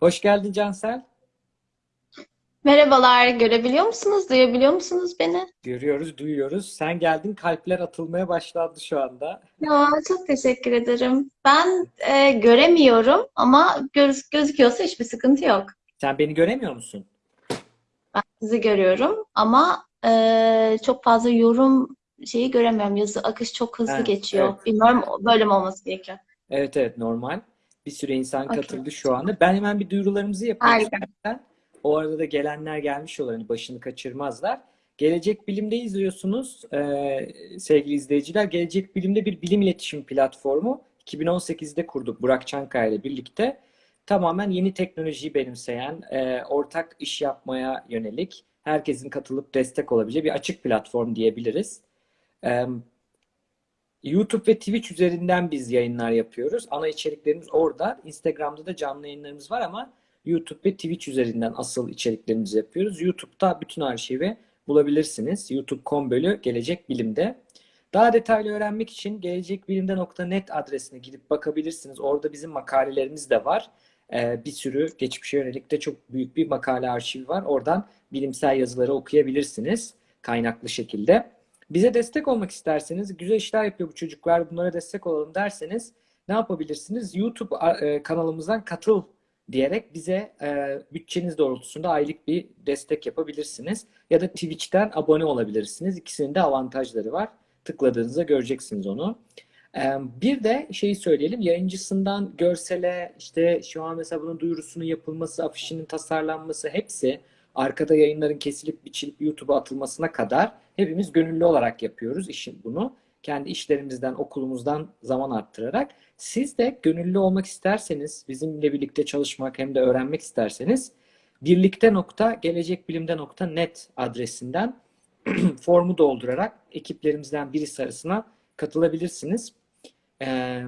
Hoş geldin Cansel. Merhabalar, görebiliyor musunuz, duyabiliyor musunuz beni? Görüyoruz, duyuyoruz. Sen geldin, kalpler atılmaya başlandı şu anda. Ya, çok teşekkür ederim. Ben e, göremiyorum ama göz, gözüküyorsa hiçbir sıkıntı yok. Sen beni göremiyor musun? Ben sizi görüyorum ama e, çok fazla yorum şeyi göremiyorum. Yazı akış çok hızlı Ha, geçiyor. evet. Bilmiyorum böyle mi olması gerekiyor? Evet evet normal. Bir sürü insan Okey. katıldı şu anda. Ben hemen bir duyurularımızı yapayım Harika. O arada da gelenler gelmiş olur. Hani başını kaçırmazlar. Gelecek Bilim'de izliyorsunuz ee, sevgili izleyiciler. Gelecek Bilim'de bir bilim iletişim platformu 2018'de kurduk Burak Çankaya ile birlikte. Tamamen yeni teknolojiyi benimseyen, e, ortak iş yapmaya yönelik, herkesin katılıp destek olabileceği bir açık platform diyebiliriz. Ee, YouTube ve Twitch üzerinden biz yayınlar yapıyoruz. Ana içeriklerimiz orada. Instagram'da da canlı yayınlarımız var ama YouTube ve Twitch üzerinden asıl içeriklerimizi yapıyoruz. YouTube'da bütün arşivi bulabilirsiniz. youtube.com bölü Gelecek Bilim'de. Daha detaylı öğrenmek için gelecekbilimde.net adresine gidip bakabilirsiniz. Orada bizim makalelerimiz de var. Ee, bir sürü geçmişe yönelik de çok büyük bir makale arşivi var. Oradan bilimsel yazıları okuyabilirsiniz kaynaklı şekilde. Bize destek olmak isterseniz, güzel işler yapıyor bu çocuklar, bunlara destek olalım derseniz ne yapabilirsiniz? YouTube e, kanalımızdan katıl diyerek bize e, bütçeniz doğrultusunda aylık bir destek yapabilirsiniz. Ya da Twitch'ten abone olabilirsiniz. İkisinin de avantajları var. Tıkladığınızda göreceksiniz onu. E, bir de şeyi söyleyelim, yayıncısından görsele, işte şu an mesela bunun duyurusunun yapılması, afişinin tasarlanması hepsi arkada yayınların kesilip biçilip YouTube'a atılmasına kadar hepimiz gönüllü olarak yapıyoruz işin bunu. Kendi işlerimizden, okulumuzdan zaman arttırarak. Siz de gönüllü olmak isterseniz, bizimle birlikte çalışmak hem de öğrenmek isterseniz birlikte.gelecekbilimde.net adresinden formu doldurarak ekiplerimizden birisi arasına katılabilirsiniz. Ee,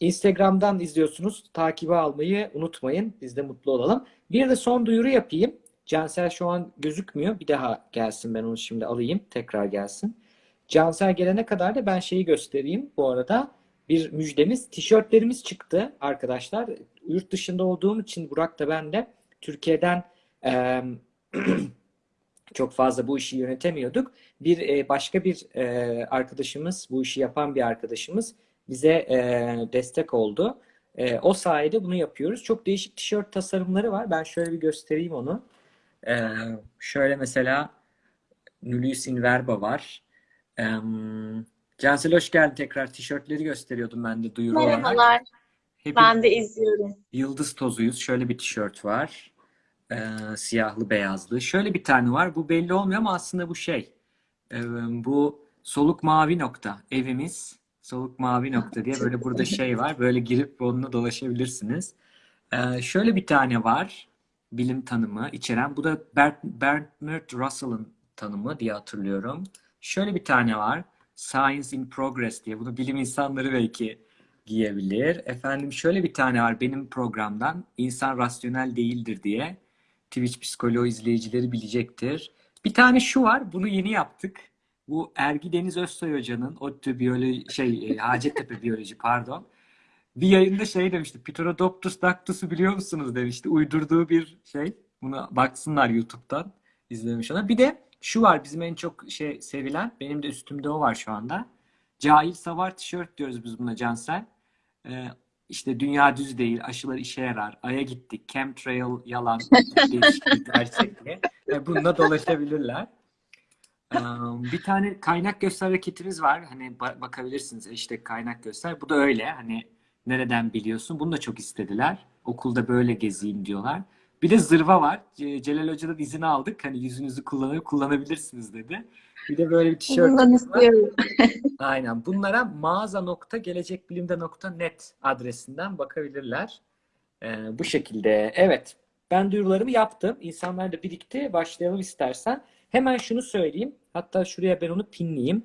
Instagram'dan izliyorsunuz. Takibi almayı unutmayın. Biz de mutlu olalım. Bir de son duyuru yapayım. Cansel şu an gözükmüyor. Bir daha gelsin ben onu şimdi alayım. Tekrar gelsin. Cansel gelene kadar da ben şeyi göstereyim. Bu arada bir müjdemiz. Tişörtlerimiz çıktı arkadaşlar. Yurt dışında olduğum için Burak da ben de Türkiye'den e, çok fazla bu işi yönetemiyorduk. Bir e, başka bir e, arkadaşımız, bu işi yapan bir arkadaşımız bize e, destek oldu. E, o sayede bunu yapıyoruz. Çok değişik tişört tasarımları var. Ben şöyle bir göstereyim onu. Ee, şöyle mesela Nullius in Verba var. Ee, Cansel hoş geldin tekrar. Tişörtleri gösteriyordum ben de duyuru olarak. Merhabalar, ben de izliyorum. yıldız tozuyuz. Şöyle bir tişört var. Ee, siyahlı beyazlı. Şöyle bir tane var. Bu belli olmuyor ama aslında bu şey. Ee, bu soluk mavi nokta. Evimiz soluk mavi nokta diye böyle burada şey var. Böyle girip onunla dolaşabilirsiniz. Ee, şöyle bir tane var bilim tanımı içeren. Bu da Bernard Russell'ın tanımı diye hatırlıyorum. Şöyle bir tane var. Science in Progress diye. Bunu bilim insanları belki giyebilir. Efendim şöyle bir tane var benim programdan. İnsan rasyonel değildir diye. Twitch psikoloğu izleyicileri bilecektir. Bir tane şu var. Bunu yeni yaptık. Bu Ergi Deniz Özsoy Hoca'nın ODTÜ biyoloji şey Hacettepe biyoloji pardon bir yayında şey demişti. Pterodoptus dactus'u biliyor musunuz demişti. Uydurduğu bir şey. Buna baksınlar YouTube'dan izlemiş ona. Bir de şu var bizim en çok şey sevilen. Benim de üstümde o var şu anda. Cahil savar tişört diyoruz biz buna Cansel. Ee, işte dünya düz değil, aşılar işe yarar, Ay'a gittik, chemtrail yalan, gerçek diye. Ve bununla dolaşabilirler. Ee, bir tane kaynak göster hareketimiz var. Hani ba- bakabilirsiniz işte kaynak göster. Bu da öyle. Hani nereden biliyorsun? Bunu da çok istediler. Okulda böyle gezeyim diyorlar. Bir de zırva var. Celal Hoca'dan izin aldık. Hani yüzünüzü kullanıp kullanabilirsiniz dedi. Bir de böyle bir tişörtümüz var. Aynen. Bunlara mağaza.gelecekbilimde.net adresinden bakabilirler. Ee, bu şekilde. Evet. Ben duyurularımı yaptım. İnsanlar da birikti. Başlayalım istersen. Hemen şunu söyleyeyim. Hatta şuraya ben onu pinleyeyim.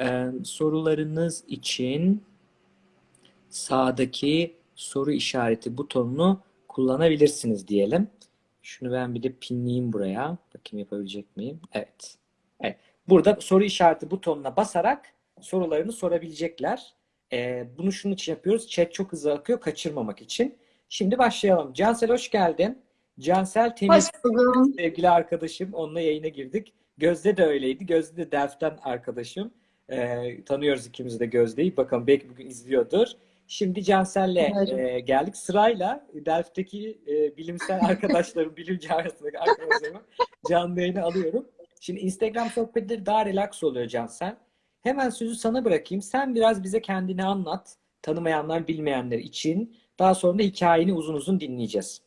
Ee, sorularınız için sağdaki soru işareti butonunu kullanabilirsiniz diyelim. Şunu ben bir de pinleyeyim buraya. Bakayım yapabilecek miyim? Evet. Evet. Burada soru işareti butonuna basarak sorularını sorabilecekler. Ee, bunu şunun için yapıyoruz. Chat çok hızlı akıyor kaçırmamak için. Şimdi başlayalım. Cansel hoş geldin. Cansel Temiz sevgili arkadaşım. Onunla yayına girdik. Gözde de öyleydi. Gözde de Delft'ten arkadaşım. Ee, tanıyoruz ikimiz de Gözde'yi. Bakalım belki bugün izliyordur. Şimdi Cansel'le Umarım. e, geldik. Sırayla Delft'teki e, bilimsel arkadaşlarım, bilimci arasındaki arkadaşlarımı canlı yayına alıyorum. Şimdi Instagram sohbetleri daha relax oluyor Cansel. Hemen sözü sana bırakayım. Sen biraz bize kendini anlat. Tanımayanlar, bilmeyenler için. Daha sonra da hikayeni uzun uzun dinleyeceğiz.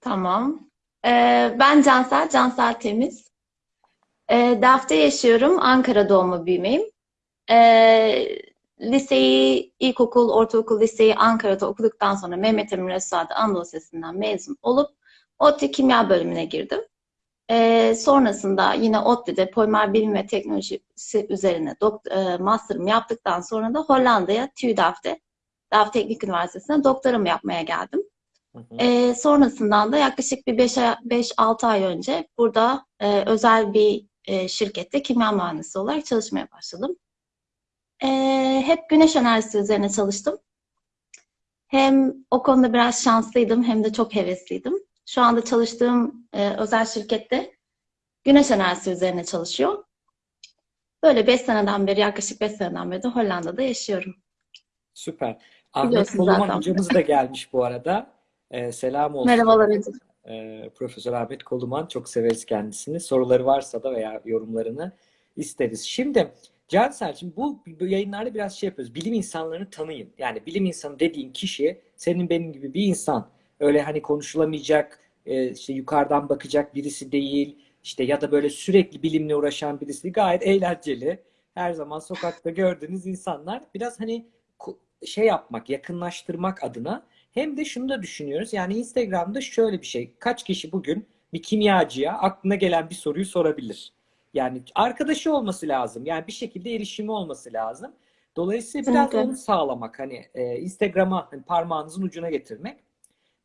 Tamam. Ee, ben Cansel, Cansel Temiz. Ee, Delft'te yaşıyorum. Ankara doğma büyümeyim. Ee, liseyi, ilkokul, ortaokul, liseyi Ankara'da okuduktan sonra Mehmet Emin Resuade Anadolu Lisesi'nden mezun olup ODTÜ Kimya bölümüne girdim. Ee, sonrasında yine ODTÜ'de polimer bilim ve teknolojisi üzerine e, master'ımı yaptıktan sonra da Hollanda'ya TÜ Delft'te, Delft Teknik Üniversitesi'ne doktoramı yapmaya geldim. Hı hı. Ee, sonrasından da yaklaşık bir 5-6 ay önce burada e, özel bir e, şirkette kimya mühendisi olarak çalışmaya başladım. Ee, hep güneş enerjisi üzerine çalıştım. Hem o konuda biraz şanslıydım hem de çok hevesliydim. Şu anda çalıştığım e, özel şirkette güneş enerjisi üzerine çalışıyor. Böyle 5 seneden beri, yaklaşık 5 seneden beri de Hollanda'da yaşıyorum. Süper. Ahmet Koluman hocamız da gelmiş bu arada. Ee, selam olsun. Merhabalar hocam. Ee, Profesör Ahmet Koluman çok severiz kendisini. Soruları varsa da veya yorumlarını isteriz. Şimdi Cansel, şimdi bu, yayınlarda biraz şey yapıyoruz. Bilim insanlarını tanıyın. Yani bilim insanı dediğin kişi senin benim gibi bir insan. Öyle hani konuşulamayacak, e, işte yukarıdan bakacak birisi değil. İşte ya da böyle sürekli bilimle uğraşan birisi değil. Gayet eğlenceli. Her zaman sokakta gördüğünüz insanlar. Biraz hani şey yapmak, yakınlaştırmak adına hem de şunu da düşünüyoruz. Yani Instagram'da şöyle bir şey. Kaç kişi bugün bir kimyacıya aklına gelen bir soruyu sorabilir? Yani arkadaşı olması lazım. Yani bir şekilde erişimi olması lazım. Dolayısıyla biraz Kesinlikle. onu sağlamak. Hani e, Instagram'a hani parmağınızın ucuna getirmek.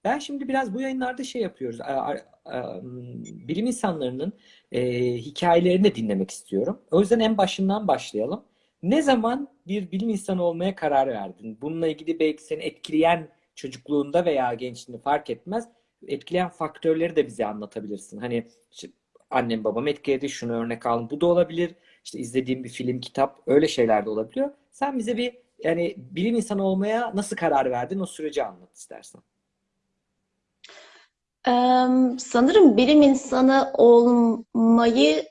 Ben şimdi biraz bu yayınlarda şey yapıyoruz. A- a- a- Bilim insanlarının e, hikayelerini de dinlemek istiyorum. O yüzden en başından başlayalım. Ne zaman bir bilim insanı olmaya karar verdin? Bununla ilgili belki seni etkileyen çocukluğunda veya gençliğinde fark etmez. Etkileyen faktörleri de bize anlatabilirsin. Hani annem babam etkiledi, şunu örnek aldım. Bu da olabilir. İşte izlediğim bir film, kitap öyle şeyler de olabiliyor. Sen bize bir yani bilim insanı olmaya nasıl karar verdin? O süreci anlat istersen. Eee, sanırım bilim insanı olmayı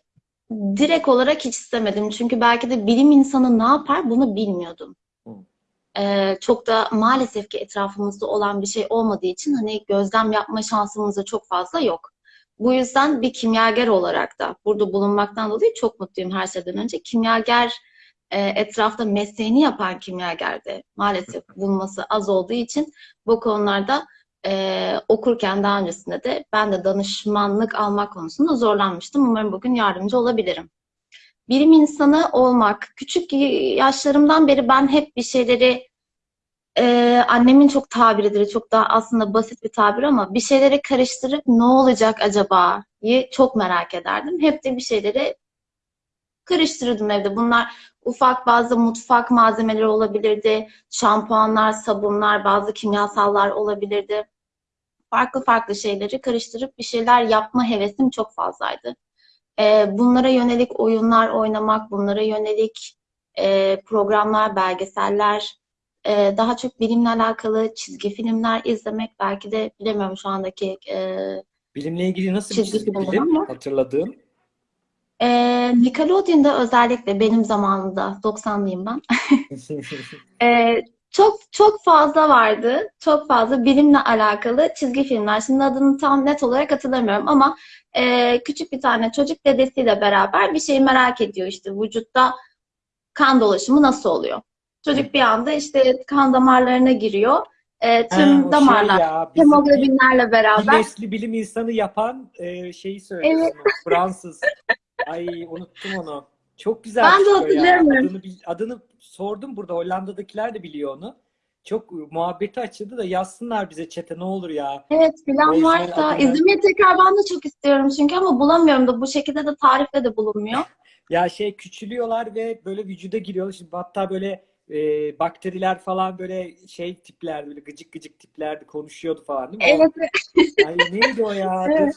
direkt olarak hiç istemedim. Çünkü belki de bilim insanı ne yapar bunu bilmiyordum. Eee, çok da maalesef ki etrafımızda olan bir şey olmadığı için hani gözlem yapma şansımız da çok fazla yok. Bu yüzden bir kimyager olarak da burada bulunmaktan dolayı çok mutluyum her şeyden önce. Kimyager e, etrafta mesleğini yapan kimyager de maalesef bulunması az olduğu için bu konularda e, okurken daha öncesinde de ben de danışmanlık almak konusunda zorlanmıştım. Umarım bugün yardımcı olabilirim. Bilim insanı olmak, küçük yaşlarımdan beri ben hep bir şeyleri e, annemin çok tabiridir, çok daha aslında basit bir tabir ama bir şeyleri karıştırıp ne olacak acaba'yı çok merak ederdim. Hep de bir şeyleri karıştırırdım evde. Bunlar ufak bazı mutfak malzemeleri olabilirdi, şampuanlar, sabunlar, bazı kimyasallar olabilirdi. Farklı farklı şeyleri karıştırıp bir şeyler yapma hevesim çok fazlaydı. E, bunlara yönelik oyunlar oynamak, bunlara yönelik e, programlar, belgeseller, e, daha çok bilimle alakalı çizgi filmler izlemek belki de bilemiyorum şu andaki e, Bilimle ilgili nasıl bir Çizgi çizgi film ama- hatırladığın? e, Nickelodeon'da özellikle benim zamanımda 90'lıyım ben. e, çok çok fazla vardı. Çok fazla bilimle alakalı çizgi filmler. Şimdi adını tam net olarak hatırlamıyorum ama e, küçük bir tane çocuk dedesiyle beraber bir şeyi merak ediyor işte vücutta kan dolaşımı nasıl oluyor? Çocuk bir anda işte kan damarlarına giriyor. E, tüm Ha, şey damarlar ya, bizim hemoglobinlerle beraber Güneşli bilim insanı yapan e, şeyi söylüyorsun. o, Fransız. Ay unuttum onu. Çok güzel Ben de hatırlayamıyorum. Adını, adını sordum burada. Hollanda'dakiler de biliyor onu. Çok muhabbeti açıldı da yazsınlar bize çete ne olur ya. Evet bilen varsa adını- izlemeyi tekrar ben de çok istiyorum çünkü ama bulamıyorum da bu şekilde de tarifle de bulunmuyor. Ya şey küçülüyorlar ve böyle vücuda giriyorlar. Şimdi hatta böyle e, bakteriler falan böyle şey tiplerdi, böyle gıcık gıcık tiplerdi, konuşuyordu falan değil mi? O- Evet, Ay neydi o ya? Evet.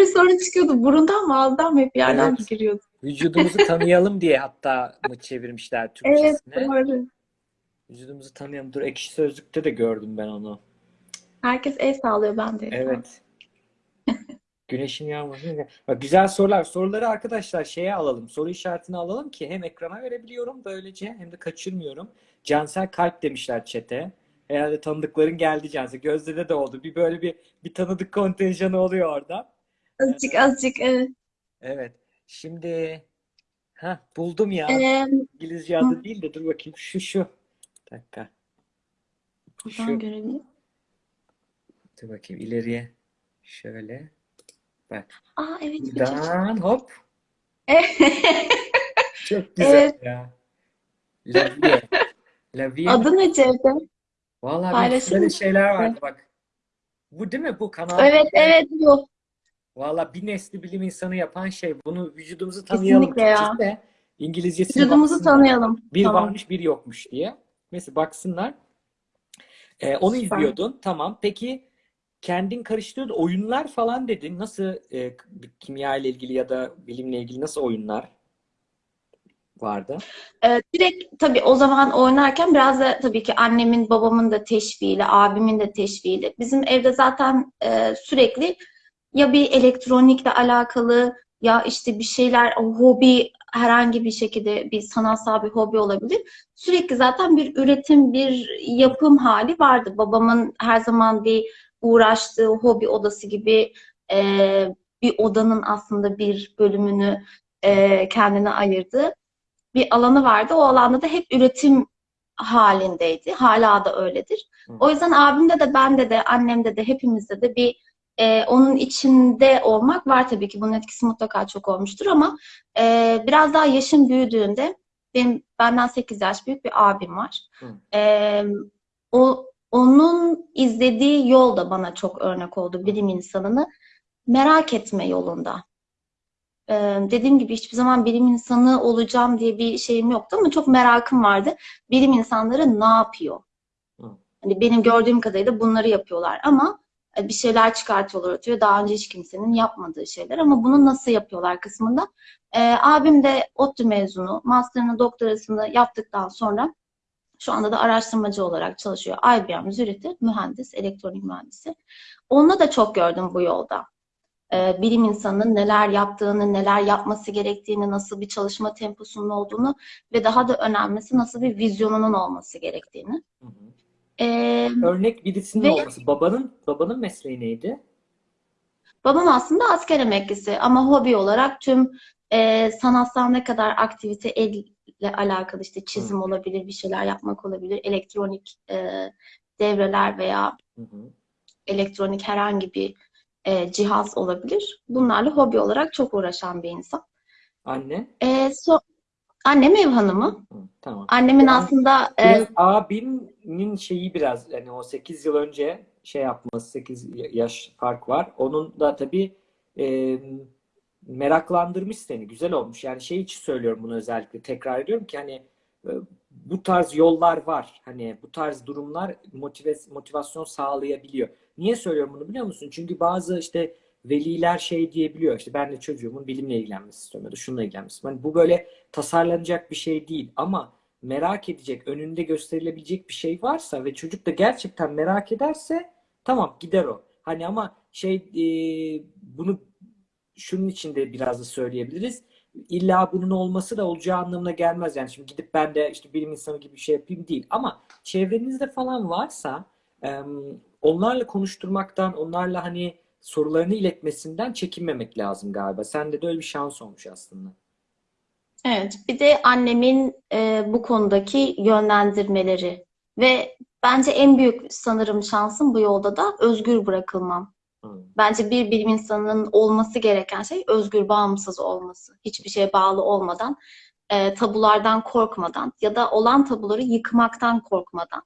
Ee, sorun çıkıyordu. Burundan mı ağızdan mı hep yerden Evet. giriyordu? vücudumuzu tanıyalım diye hatta mı çevirmişler Evet, Türkçesine? doğru. Vücudumuzu tanıyalım. Dur Ekşi Sözlük'te de gördüm ben onu. Herkes el sağlıyor ben de. Evet. Güneşin yağması. Bak, güzel sorular. Soruları arkadaşlar şeye alalım. Soru işaretini alalım ki hem ekrana verebiliyorum böylece hem de kaçırmıyorum. Cansel kalp demişler çete. Herhalde tanıdıkların geldi Cansel. Gözde'de de oldu. Bir böyle bir bir tanıdık kontenjanı oluyor orada. Azıcık azıcık evet. Evet. Şimdi ha buldum ya. Ee, İngilizce adı değil de dur bakayım. Şu şu. Bir dakika. buradan Şu. görebilirim. Dur bakayım ileriye. Şöyle. Bak. Aa evet Buradan hop. Çok güzel Evet. ya. Lavie. Lavie. Adı ne Cevdet? Vallahi paylaşır böyle şeyler vardı bak. Bu değil mi bu kanal? Evet evet bu. Vallahi bir nesli bilim insanı yapan şey. Bunu vücudumuzu tanıyalım Kesinlikle ya. Türkçesi de İngilizcesine Vücudumuzu baksınlar. tanıyalım. Bir Tamam. varmış bir yokmuş diye. Mesela baksınlar. Ee, onu Süper. izliyordun. Tamam. Peki kendin karıştırdın. Oyunlar falan dedin. Nasıl e, kimya ile ilgili ya da bilimle ilgili nasıl oyunlar vardı? Ee, direkt tabii o zaman oynarken biraz da tabii ki annemin, babamın da teşviğiyle, abimin de teşviğiyle. Bizim evde zaten e, sürekli ya bir elektronikle alakalı ya işte bir şeyler, o hobi herhangi bir şekilde bir sanatsal bir hobi olabilir. Sürekli zaten bir üretim, bir yapım hali vardı. Babamın her zaman bir uğraştığı hobi odası gibi e, bir odanın aslında bir bölümünü e, kendine ayırdı bir alanı vardı. O alanda da hep üretim halindeydi. Hala da öyledir. Hı. O yüzden abimde de bende de annemde de hepimizde de bir e, onun içinde olmak var tabii ki. Bunun etkisi mutlaka çok olmuştur ama e, biraz daha yaşım büyüdüğünde benim benden 8 yaş büyük bir abim var. Hı. E, o onun izlediği yol da bana çok örnek oldu bilim insanını merak etme yolunda. Ee, dediğim gibi hiçbir zaman bilim insanı olacağım diye bir şeyim yoktu ama çok merakım vardı. Bilim insanları ne yapıyor? Hani benim gördüğüm kadarıyla bunları yapıyorlar ama e, bir şeyler çıkartıyorlar ortaya. Daha önce hiç kimsenin yapmadığı şeyler ama bunu nasıl yapıyorlar kısmında. Ee, abim de ODTÜ mezunu. Master'ını, doktorasını yaptıktan sonra şu anda da araştırmacı olarak çalışıyor. IBM Zürich'te mühendis, elektronik mühendisi. Onunla da çok gördüm bu yolda e, bilim insanının neler yaptığını, neler yapması gerektiğini, nasıl bir çalışma temposunun olduğunu ve daha da önemlisi nasıl bir vizyonunun olması gerektiğini. Hı hı. E, Örnek birisinin Ve- olması. Babanın babanın mesleği neydi? babam aslında asker emeklisi ama hobi olarak tüm e, sanatsal ne kadar aktivite elle alakalı işte çizim olabilir, bir şeyler yapmak olabilir, elektronik e, devreler veya Hı hı. elektronik herhangi bir e, cihaz olabilir. Bunlarla hobi olarak çok uğraşan bir insan. Anne? E, so annem ev hanımı. Hı, tamam. Annemin Yani aslında e, Biraz abinin şeyi biraz yani o 8 yıl önce şey yapması 8 yaş fark var. Onun da tabii e, meraklandırmış seni. Güzel olmuş. Yani şey için söylüyorum bunu özellikle tekrar ediyorum ki hani e, bu tarz yollar var. Hani bu tarz durumlar motive, motivasyon sağlayabiliyor. Niye söylüyorum bunu biliyor musun? Çünkü bazı işte veliler şey diyebiliyor. İşte ben de çocuğumun bilimle ilgilenmesi istiyorum ya da şununla ilgilenmesi. Hani bu böyle tasarlanacak bir şey değil ama merak edecek, önünde gösterilebilecek bir şey varsa ve çocuk da gerçekten merak ederse tamam gider o. Hani ama şey e, bunu şunun için de biraz da söyleyebiliriz. İlla bunun olması da olacağı anlamına gelmez. Yani şimdi gidip ben de işte bilim insanı gibi bir şey yapayım değil. Ama çevrenizde falan varsa onlarla konuşturmaktan, onlarla hani sorularını iletmesinden çekinmemek lazım galiba. Sende de öyle bir şans olmuş aslında. evet bir de annemin e, bu konudaki yönlendirmeleri ve bence en büyük sanırım şansım bu yolda da özgür bırakılmam. Hı. Bence bir bilim insanının olması gereken şey özgür, bağımsız olması. Hiçbir şeye bağlı olmadan, e, tabulardan korkmadan ya da olan tabuları yıkmaktan korkmadan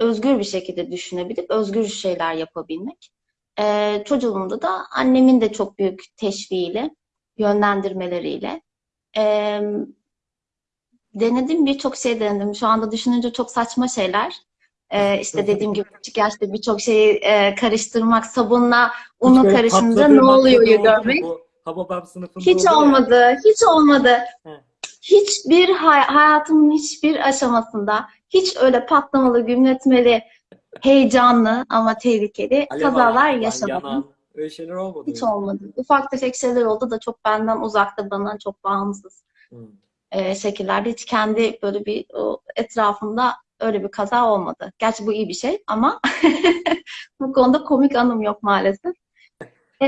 özgür bir şekilde düşünebilip özgür şeyler yapabilmek. E, çocukluğumda da annemin de çok büyük teşviğiyle, yönlendirmeleriyle e, Denedim birçok şey denedim. Şu anda düşününce çok saçma şeyler. Ee, işte dediğim gibi küçük yaşta birçok şeyi e, karıştırmak, sabunla Hiç unu böyle karışınca ne oluyor görmek. bu Hababam sınıfında Hiç oluyor ya. olmadı, hiç olmadı. He. Hiçbir hay- hayatımın hiçbir aşamasında hiç öyle patlamalı, gümletmeli, heyecanlı ama tehlikeli Alev kazalar yaşamadım. yanan, öyle şeyler olmadı. Hiç olmadı. Ufak tefek şeyler oldu da çok benden uzakta, bana çok bağımsız Hı. e, şekillerde. Hiç kendi böyle bir o, etrafımda öyle bir kaza olmadı. Gerçi bu iyi bir şey ama bu konuda komik anım yok maalesef. E,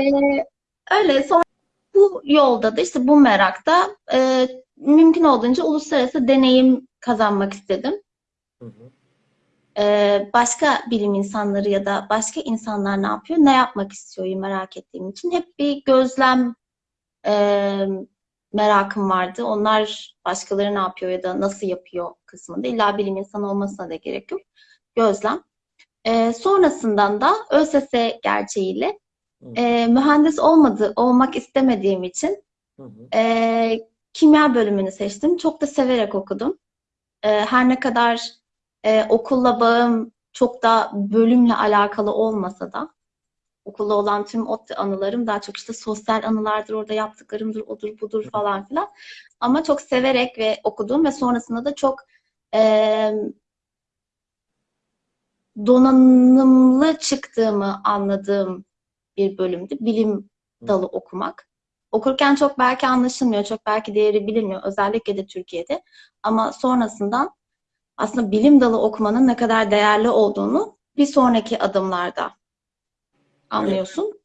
öyle sonra bu yolda da işte bu merakta e, mümkün olduğunca uluslararası deneyim kazanmak istedim. Hı hı. Ee, başka bilim insanları ya da başka insanlar ne yapıyor, ne yapmak istiyor merak ettiğim için hep bir gözlem e, merakım vardı. Onlar başkaları ne yapıyor ya da nasıl yapıyor kısmında. İlla bilim insanı olmasına da gerek yok. Gözlem. Ee, sonrasından da ÖSS gerçeğiyle e, mühendis olmadı, olmak istemediğim için Hı hı. e, kimya bölümünü seçtim. Çok da severek okudum. E, her ne kadar e, okulla bağım çok da bölümle alakalı olmasa da okulda olan tüm o anılarım daha çok işte sosyal anılardır, orada yaptıklarımdır, odur budur falan filan. Ama çok severek ve okudum ve sonrasında da çok e, donanımlı çıktığımı anladığım bir bölümdü. Bilim dalı okumak. Okurken çok belki anlaşılmıyor, çok belki değeri bilinmiyor. Özellikle de Türkiye'de. Ama sonrasından aslında bilim dalı okumanın ne kadar değerli olduğunu bir sonraki adımlarda anlıyorsun.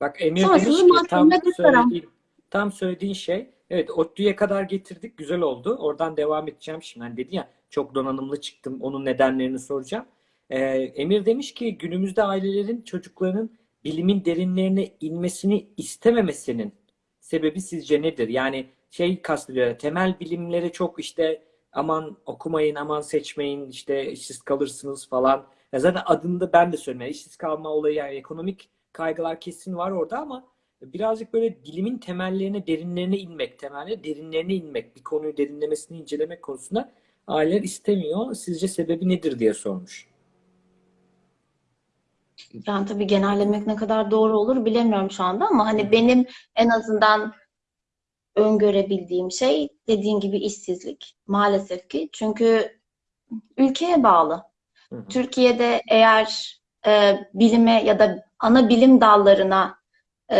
Bak Emir Sonrasında demiş ki tam söylediğin, tam söylediğin şey evet ODTÜ'ye kadar getirdik güzel oldu. Oradan devam edeceğim şimdi. Hani dedi ya çok donanımlı çıktım onun nedenlerini soracağım. Ee, Emir demiş ki günümüzde ailelerin çocuklarının bilimin derinlerine inmesini istememesinin sebebi sizce nedir? Yani şey kastediyor temel bilimlere çok işte aman okumayın aman seçmeyin işte işsiz kalırsınız falan. Ya zaten adında ben de söylüyorum. Yani işsiz kalma olayı yani ekonomik kaygılar kesin var orada ama birazcık böyle bilimin temellerine, derinlerine inmek, temellerine, derinlerine inmek, bir konuyu derinlemesini incelemek konusunda aileler istemiyor. Sizce sebebi nedir diye sormuş. Yani tabii genellemek ne kadar doğru olur bilemiyorum şu anda ama hani benim en azından öngörebildiğim şey dediğin gibi işsizlik maalesef ki. Çünkü ülkeye bağlı. Hı hı. Türkiye'de eğer e, bilime ya da ana bilim dallarına e,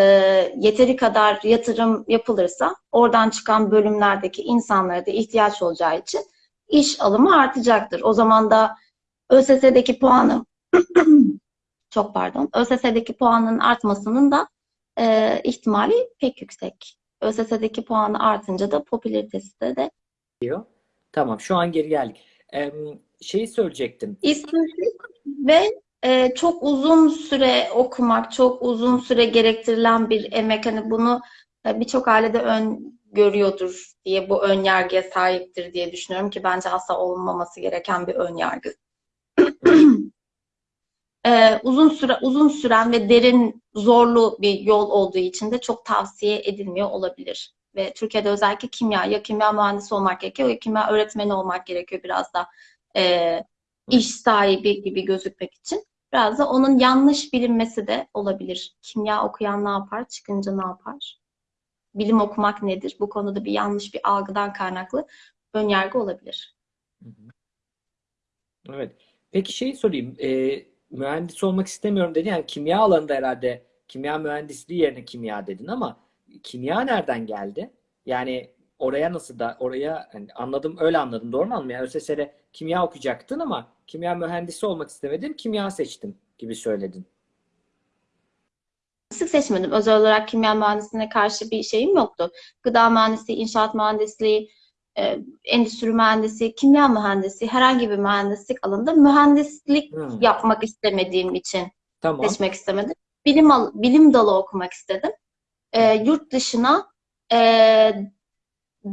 yeteri kadar yatırım yapılırsa oradan çıkan bölümlerdeki insanlara da ihtiyaç olacağı için iş alımı artacaktır. O zaman da ÖSS'deki puanı çok pardon ÖSS'deki puanın artmasının da e, ihtimali pek yüksek. ÖSS'deki puanı artınca da popülaritesi de, de diyor. Tamam şu an geri geldik. Ee, şeyi söyleyecektim. İşsizlik ve e, çok uzun süre okumak, çok uzun süre gerektirilen bir emek. Hani bunu e, birçok ailede ön görüyordur diye bu ön yargıya sahiptir diye düşünüyorum ki bence asla olmaması gereken bir ön yargı. E, uzun süre uzun süren ve derin zorlu bir yol olduğu için de çok tavsiye edilmiyor olabilir. Ve Türkiye'de özellikle kimya ya kimya mühendisi olmak gerekiyor ya kimya öğretmeni olmak gerekiyor biraz da e, iş sahibi gibi gözükmek için. Biraz da onun yanlış bilinmesi de olabilir. Kimya okuyan ne yapar, çıkınca ne yapar? Bilim okumak nedir? Bu konuda bir yanlış bir algıdan kaynaklı ön yargı olabilir. Evet. Peki şeyi sorayım. Ee, mühendis olmak istemiyorum dedin. Yani kimya alanında herhalde kimya mühendisliği yerine kimya dedin ama kimya nereden geldi? Yani oraya nasıl da oraya hani anladım öyle anladım doğru mu anladım? Yani ÖSS'de kimya okuyacaktın ama kimya mühendisi olmak istemedin kimya seçtim gibi söyledin. Sık seçmedim. Özel olarak kimya mühendisliğine karşı bir şeyim yoktu. Gıda mühendisliği, inşaat mühendisliği, e, endüstri mühendisi, kimya mühendisi, herhangi bir mühendislik alanında mühendislik Hmm. yapmak istemediğim için Tamam. seçmek istemedim. Bilim bilim dalı okumak istedim. E, yurt dışına e,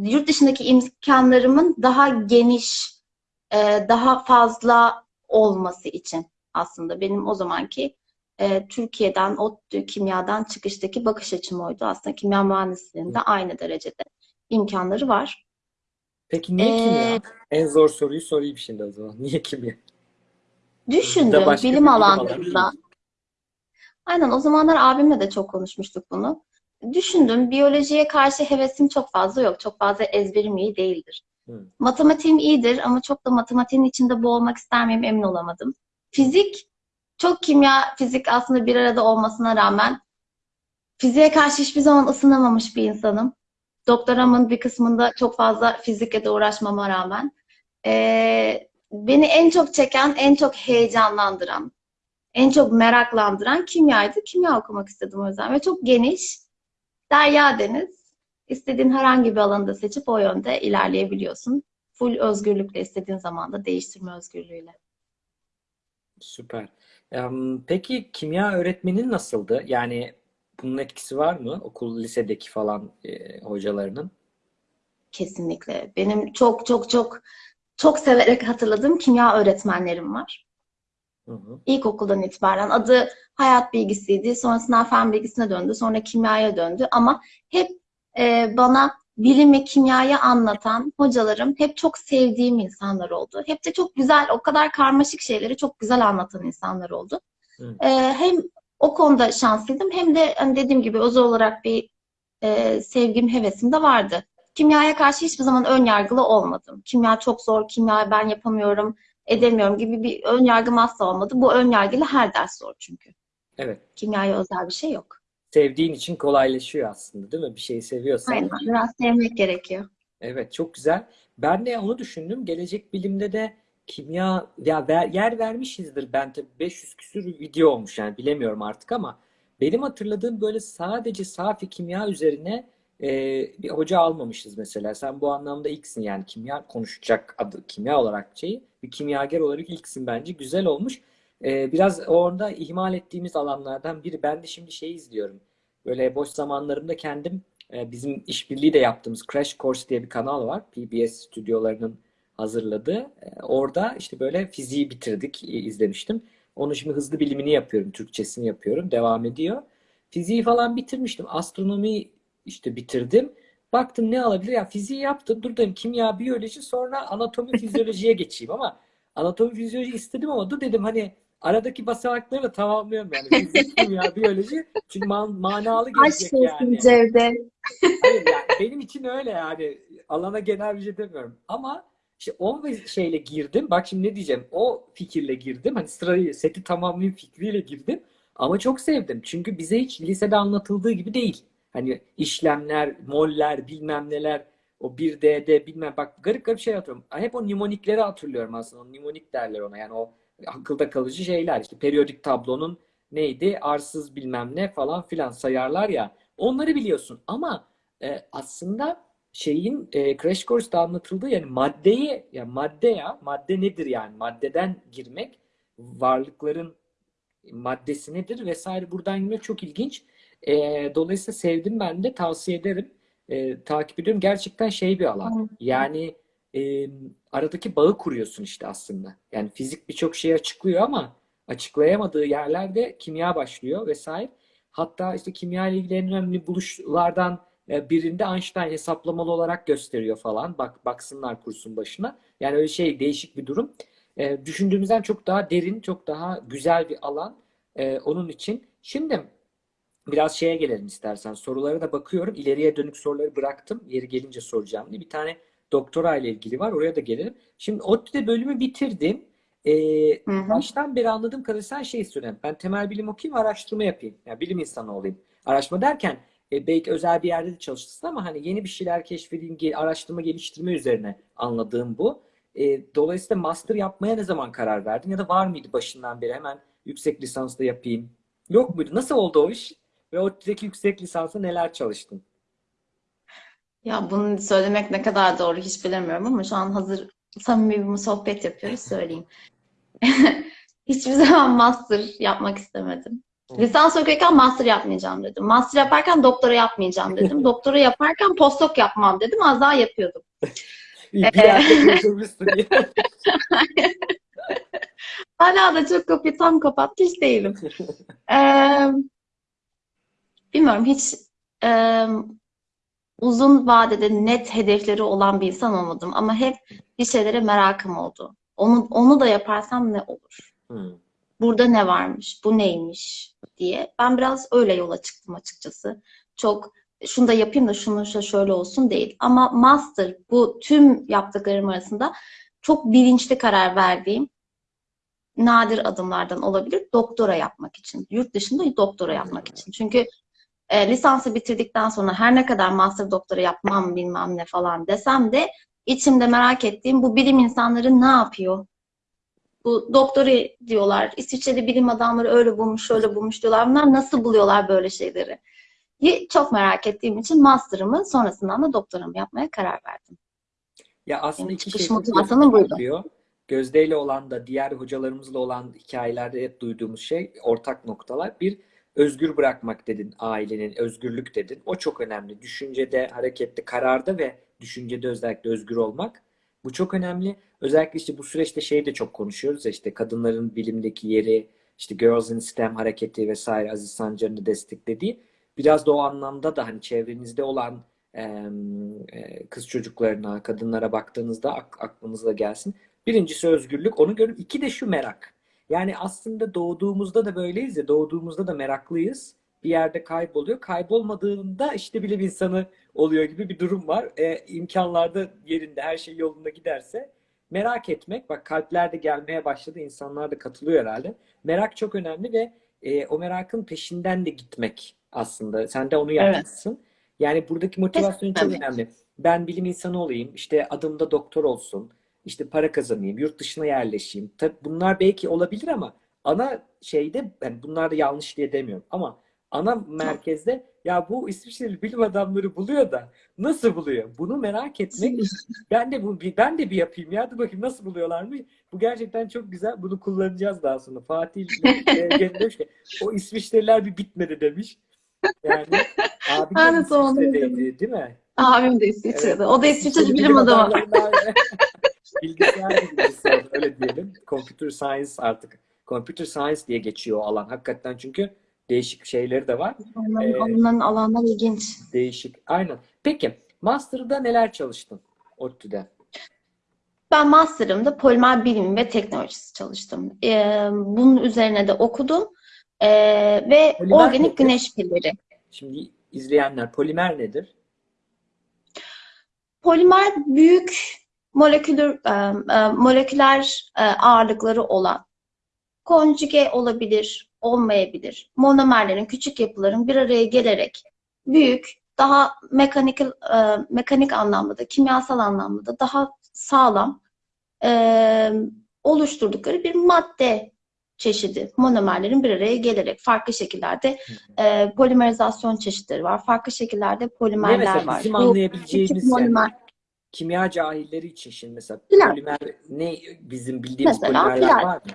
yurt dışındaki imkanlarımın daha geniş, e, daha fazla olması için aslında benim o zamanki e, Türkiye'den, ODTÜ kimyadan çıkıştaki bakış açım oydu. Aslında kimya mühendisliğinde aynı derecede imkanları var. Peki niye kimya? Ee, En zor soruyu sorayım şimdi o zaman. Niye kimya? Düşündüm bilim alanlarında. Aynen o zamanlar abimle de çok konuşmuştuk bunu. Düşündüm biyolojiye karşı hevesim çok fazla yok. Çok fazla ezberim iyi değildir. Hı. Matematiğim iyidir ama çok da matematiğin içinde boğulmak ister miyim emin olamadım. Fizik, çok kimya, fizik aslında bir arada olmasına rağmen fiziğe karşı hiçbir zaman ısınamamış bir insanım. Doktoramın bir kısmında çok fazla fizikle de uğraşmama rağmen. Ee, beni en çok çeken, en çok heyecanlandıran, en çok meraklandıran kimyaydı. Kimya okumak istedim o yüzden ve çok geniş, derya deniz. İstediğin herhangi bir alanı seçip o yönde ilerleyebiliyorsun. Full özgürlükle istediğin zaman da değiştirme özgürlüğüyle. Süper. Peki kimya öğretmenin nasıldı? Yani bunun etkisi var mı? Okul, lisedeki falan e, hocalarının. Kesinlikle. Benim çok çok çok çok severek hatırladığım kimya öğretmenlerim var. Hı hı. İlkokuldan itibaren adı hayat bilgisiydi. Sonrasında fen bilgisine döndü. Sonra kimyaya döndü. Ama hep e, bana bilimi, kimyayı anlatan hocalarım hep çok sevdiğim insanlar oldu. Hep de çok güzel, o kadar karmaşık şeyleri çok güzel anlatan insanlar oldu. E, hem o konuda şanslıydım hem de hani dediğim gibi özel olarak bir e, sevgim, hevesim de vardı. Kimyaya karşı hiçbir zaman ön yargılı olmadım. Kimya çok zor, kimya ben yapamıyorum, edemiyorum gibi bir ön yargım asla olmadı. Bu ön yargıyla her ders zor çünkü. Evet. Kimyaya özel bir şey yok. Sevdiğin için kolaylaşıyor aslında, değil mi? Bir şeyi seviyorsan. Aynen, biraz sevmek gerekiyor. Evet, çok güzel. Ben de onu düşündüm. Gelecek bilimde de kimya ya ver- yer vermişizdir ben tabii 500 küsür video olmuş yani bilemiyorum artık ama benim hatırladığım böyle sadece safi kimya üzerine e, bir hoca almamışız mesela. Sen bu anlamda ilksin yani kimya konuşacak adı kimya olarak şeyi bir kimyager olarak ilksin bence. Güzel olmuş. E, biraz orada ihmal ettiğimiz alanlardan biri. Ben de şimdi şey izliyorum. Böyle boş zamanlarımda kendim e, bizim işbirliği de yaptığımız Crash Course diye bir kanal var. PBS stüdyolarının hazırladığı. E, Orada işte böyle fiziği bitirdik, i- izlemiştim. Onu şimdi hızlı bilimini yapıyorum, Türkçesini yapıyorum, devam ediyor. Fiziği falan bitirmiştim. Astronomiyi işte bitirdim. Baktım ne alabilir? Ya fiziği yaptım. Dur dedim kimya, biyoloji sonra anatomi, fizyolojiye geçeyim ama anatomi, fizyoloji istedim ama dur dedim hani aradaki basamakları da tamamlıyorum yani. Fizik, kimya, biyoloji. Çünkü man- manalı Aşk gelecek olsun yani. Cevdet. Hayır yani benim için öyle yani alana genel bir şey demiyorum ama işte o şeyle girdim bak şimdi ne diyeceğim o fikirle girdim hani sırayı seti tamamlayayım fikriyle girdim ama çok sevdim çünkü bize hiç lisede anlatıldığı gibi değil hani işlemler moller bilmem neler o 1D'de bilmem bak garip garip şey hatırlıyorum. Hep o nimonikleri hatırlıyorum aslında o nimonik derler ona. Yani o akılda kalıcı şeyler işte periyodik tablonun neydi arsız bilmem ne falan filan sayarlar ya onları biliyorsun. Ama e, aslında şeyin e, Crash Course'da anlatıldığı yani maddeyi ya madde ya madde nedir yani? Maddeden girmek varlıkların maddesi nedir vesaire buradan girmek çok ilginç. E, dolayısıyla sevdim ben de tavsiye ederim. E, takip ediyorum. Gerçekten şey bir alan. Yani e, aradaki bağı kuruyorsun işte aslında. Yani fizik birçok şeyi açıklıyor ama açıklayamadığı yerlerde kimya başlıyor vesaire. Hatta işte kimya ile ilgili en önemli buluşlardan birinde Einstein hesaplamalı olarak gösteriyor falan. Bak baksınlar kursun başına. Yani öyle şey değişik bir durum. E, düşündüğümüzden çok daha derin, çok daha güzel bir alan e, onun için. Şimdi biraz şeye gelelim istersen. Sorulara da bakıyorum. İleriye dönük soruları bıraktım. Yeri gelince soracağım diye. Bir tane doktora ile ilgili var. Oraya da gelelim. Şimdi ODTÜ'de bölümü bitirdim. E, Hı hı. baştan beri anladığım kadarıyla sen şey istiyorsun. Ben temel bilim okuyayım, araştırma yapayım. Yani bilim insanı olayım. Araştırma derken e, belki özel bir yerde de çalışırsın ama hani yeni bir şeyler keşfedeyim, araştırma geliştirme üzerine anladığım bu. E, dolayısıyla master yapmaya ne zaman karar verdin? Ya da var mıydı başından beri hemen yüksek lisansda yapayım? Yok muydu? Nasıl oldu o iş? Ve ODTÜ'deki yüksek lisansa neler çalıştın? Ya bunu söylemek ne kadar doğru hiç bilemiyorum ama şu an hazır samimi bir sohbet yapıyoruz söyleyeyim. Hiçbir zaman master yapmak istemedim. Lisans okurken master yapmayacağım dedim. Master yaparken doktora yapmayacağım dedim. Doktora yaparken postdoc yapmam dedim. Az daha yapıyordum. Bir ya. Hala da çok kapıyı tam kapatmış değilim. Ee, bilmiyorum hiç ee, uzun vadede net hedefleri olan bir insan olmadım ama hep bir şeylere merakım oldu. Onu onu da yaparsam ne olur? Hmm. Burada ne varmış? Bu neymiş diye. Ben biraz öyle yola çıktım açıkçası. Çok şunu da yapayım da şunu şöyle şöyle olsun değil. Ama master bu tüm yaptıklarım arasında çok bilinçli karar verdiğim nadir adımlardan olabilir. Doktora yapmak için. Yurt dışında doktora yapmak için. Çünkü e, lisansı bitirdikten sonra her ne kadar master doktora yapmam bilmem ne falan desem de içimde merak ettiğim bu bilim insanları ne yapıyor? Bu doktora diyorlar. İsviçreli bilim adamları öyle bulmuş, şöyle bulmuş diyorlar. Bunlar nasıl buluyorlar böyle şeyleri? Çok merak ettiğim için master'ımı sonrasından da doktoramı yapmaya karar verdim. Ya aslında Benim iki şey motivasyonum buydu. Gözde ile olan da diğer hocalarımızla olan hikayelerde hep duyduğumuz şey ortak noktalar. Bir özgür bırakmak dedin ailenin, özgürlük dedin. O çok önemli. Düşüncede, harekette, kararda ve düşüncede özellikle özgür olmak. Bu çok önemli. Özellikle işte bu süreçte şey de çok konuşuyoruz ya işte kadınların bilimdeki yeri, işte Girls in STEM hareketi vesaire Aziz Sancar'ın desteklediği. Biraz da o anlamda da hani çevrenizde olan e, kız çocuklarına, kadınlara baktığınızda ak- aklınıza gelsin. Birincisi özgürlük, onu görün. İki de şu merak. Yani aslında doğduğumuzda da böyleyiz ya, doğduğumuzda da meraklıyız. Bir yerde kayboluyor. Kaybolmadığında işte bilim insanı oluyor gibi bir durum var. E, imkanlarda yerinde, her şey yolunda giderse merak etmek, bak kalpler de gelmeye başladı, insanlar da katılıyor herhalde. Merak çok önemli ve e, o merakın peşinden de gitmek aslında. Sen de onu Evet. yapmışsın. Yani buradaki motivasyon çok önemli. Ben bilim insanı olayım, işte adımda doktor olsun, işte para kazanayım, yurt dışına yerleşeyim. Tabii bunlar belki olabilir ama ana şeyde, yani bunlar da yanlış diye demiyorum ama ana merkezde ya bu İsviçreli bilim adamları buluyor da nasıl buluyor? Bunu merak etmek ben de bu ben de bir yapayım ya. Dur bakayım nasıl buluyorlarmış. Bu gerçekten çok güzel. Bunu kullanacağız daha sonra. Fatih demiş ki o İsviçreliler bir bitmedi demiş. Yani abi de İsviçre'deydi değil mi? Abim de İsviçre'de. Evet. O da İsviçreli bilim adamı. bilgisayar oldu, öyle diyelim. Computer science artık. Computer science diye geçiyor o alan. Hakikaten çünkü değişik şeyleri de var. Onların, Ee, onların alanlar ilginç. Değişik. Aynen. Peki Master'da neler çalıştın ODTÜ'de? Ben master'ımda polimer bilimi ve teknolojisi çalıştım. Ee, bunun üzerine de okudum. Ee, ve Polimer organik nedir? güneş pilleri. Şimdi izleyenler polimer nedir? Polimer büyük moleküler e, e, moleküler e, ağırlıkları olan konjüge olabilir, olmayabilir. Monomerlerin, küçük yapıların bir araya gelerek büyük, daha mekanik e, mekanik anlamda da, kimyasal anlamda da daha sağlam e, oluşturdukları bir madde çeşidi. Monomerlerin bir araya gelerek farklı şekillerde e, polimerizasyon çeşitleri var. Farklı şekillerde polimerler var. bizim Bu anlayabileceğimiz yani monomer kimya cahilleri için şimdi mesela Plastik. polimer ne bizim bildiğimiz Mesela polimerler plastik. var mı?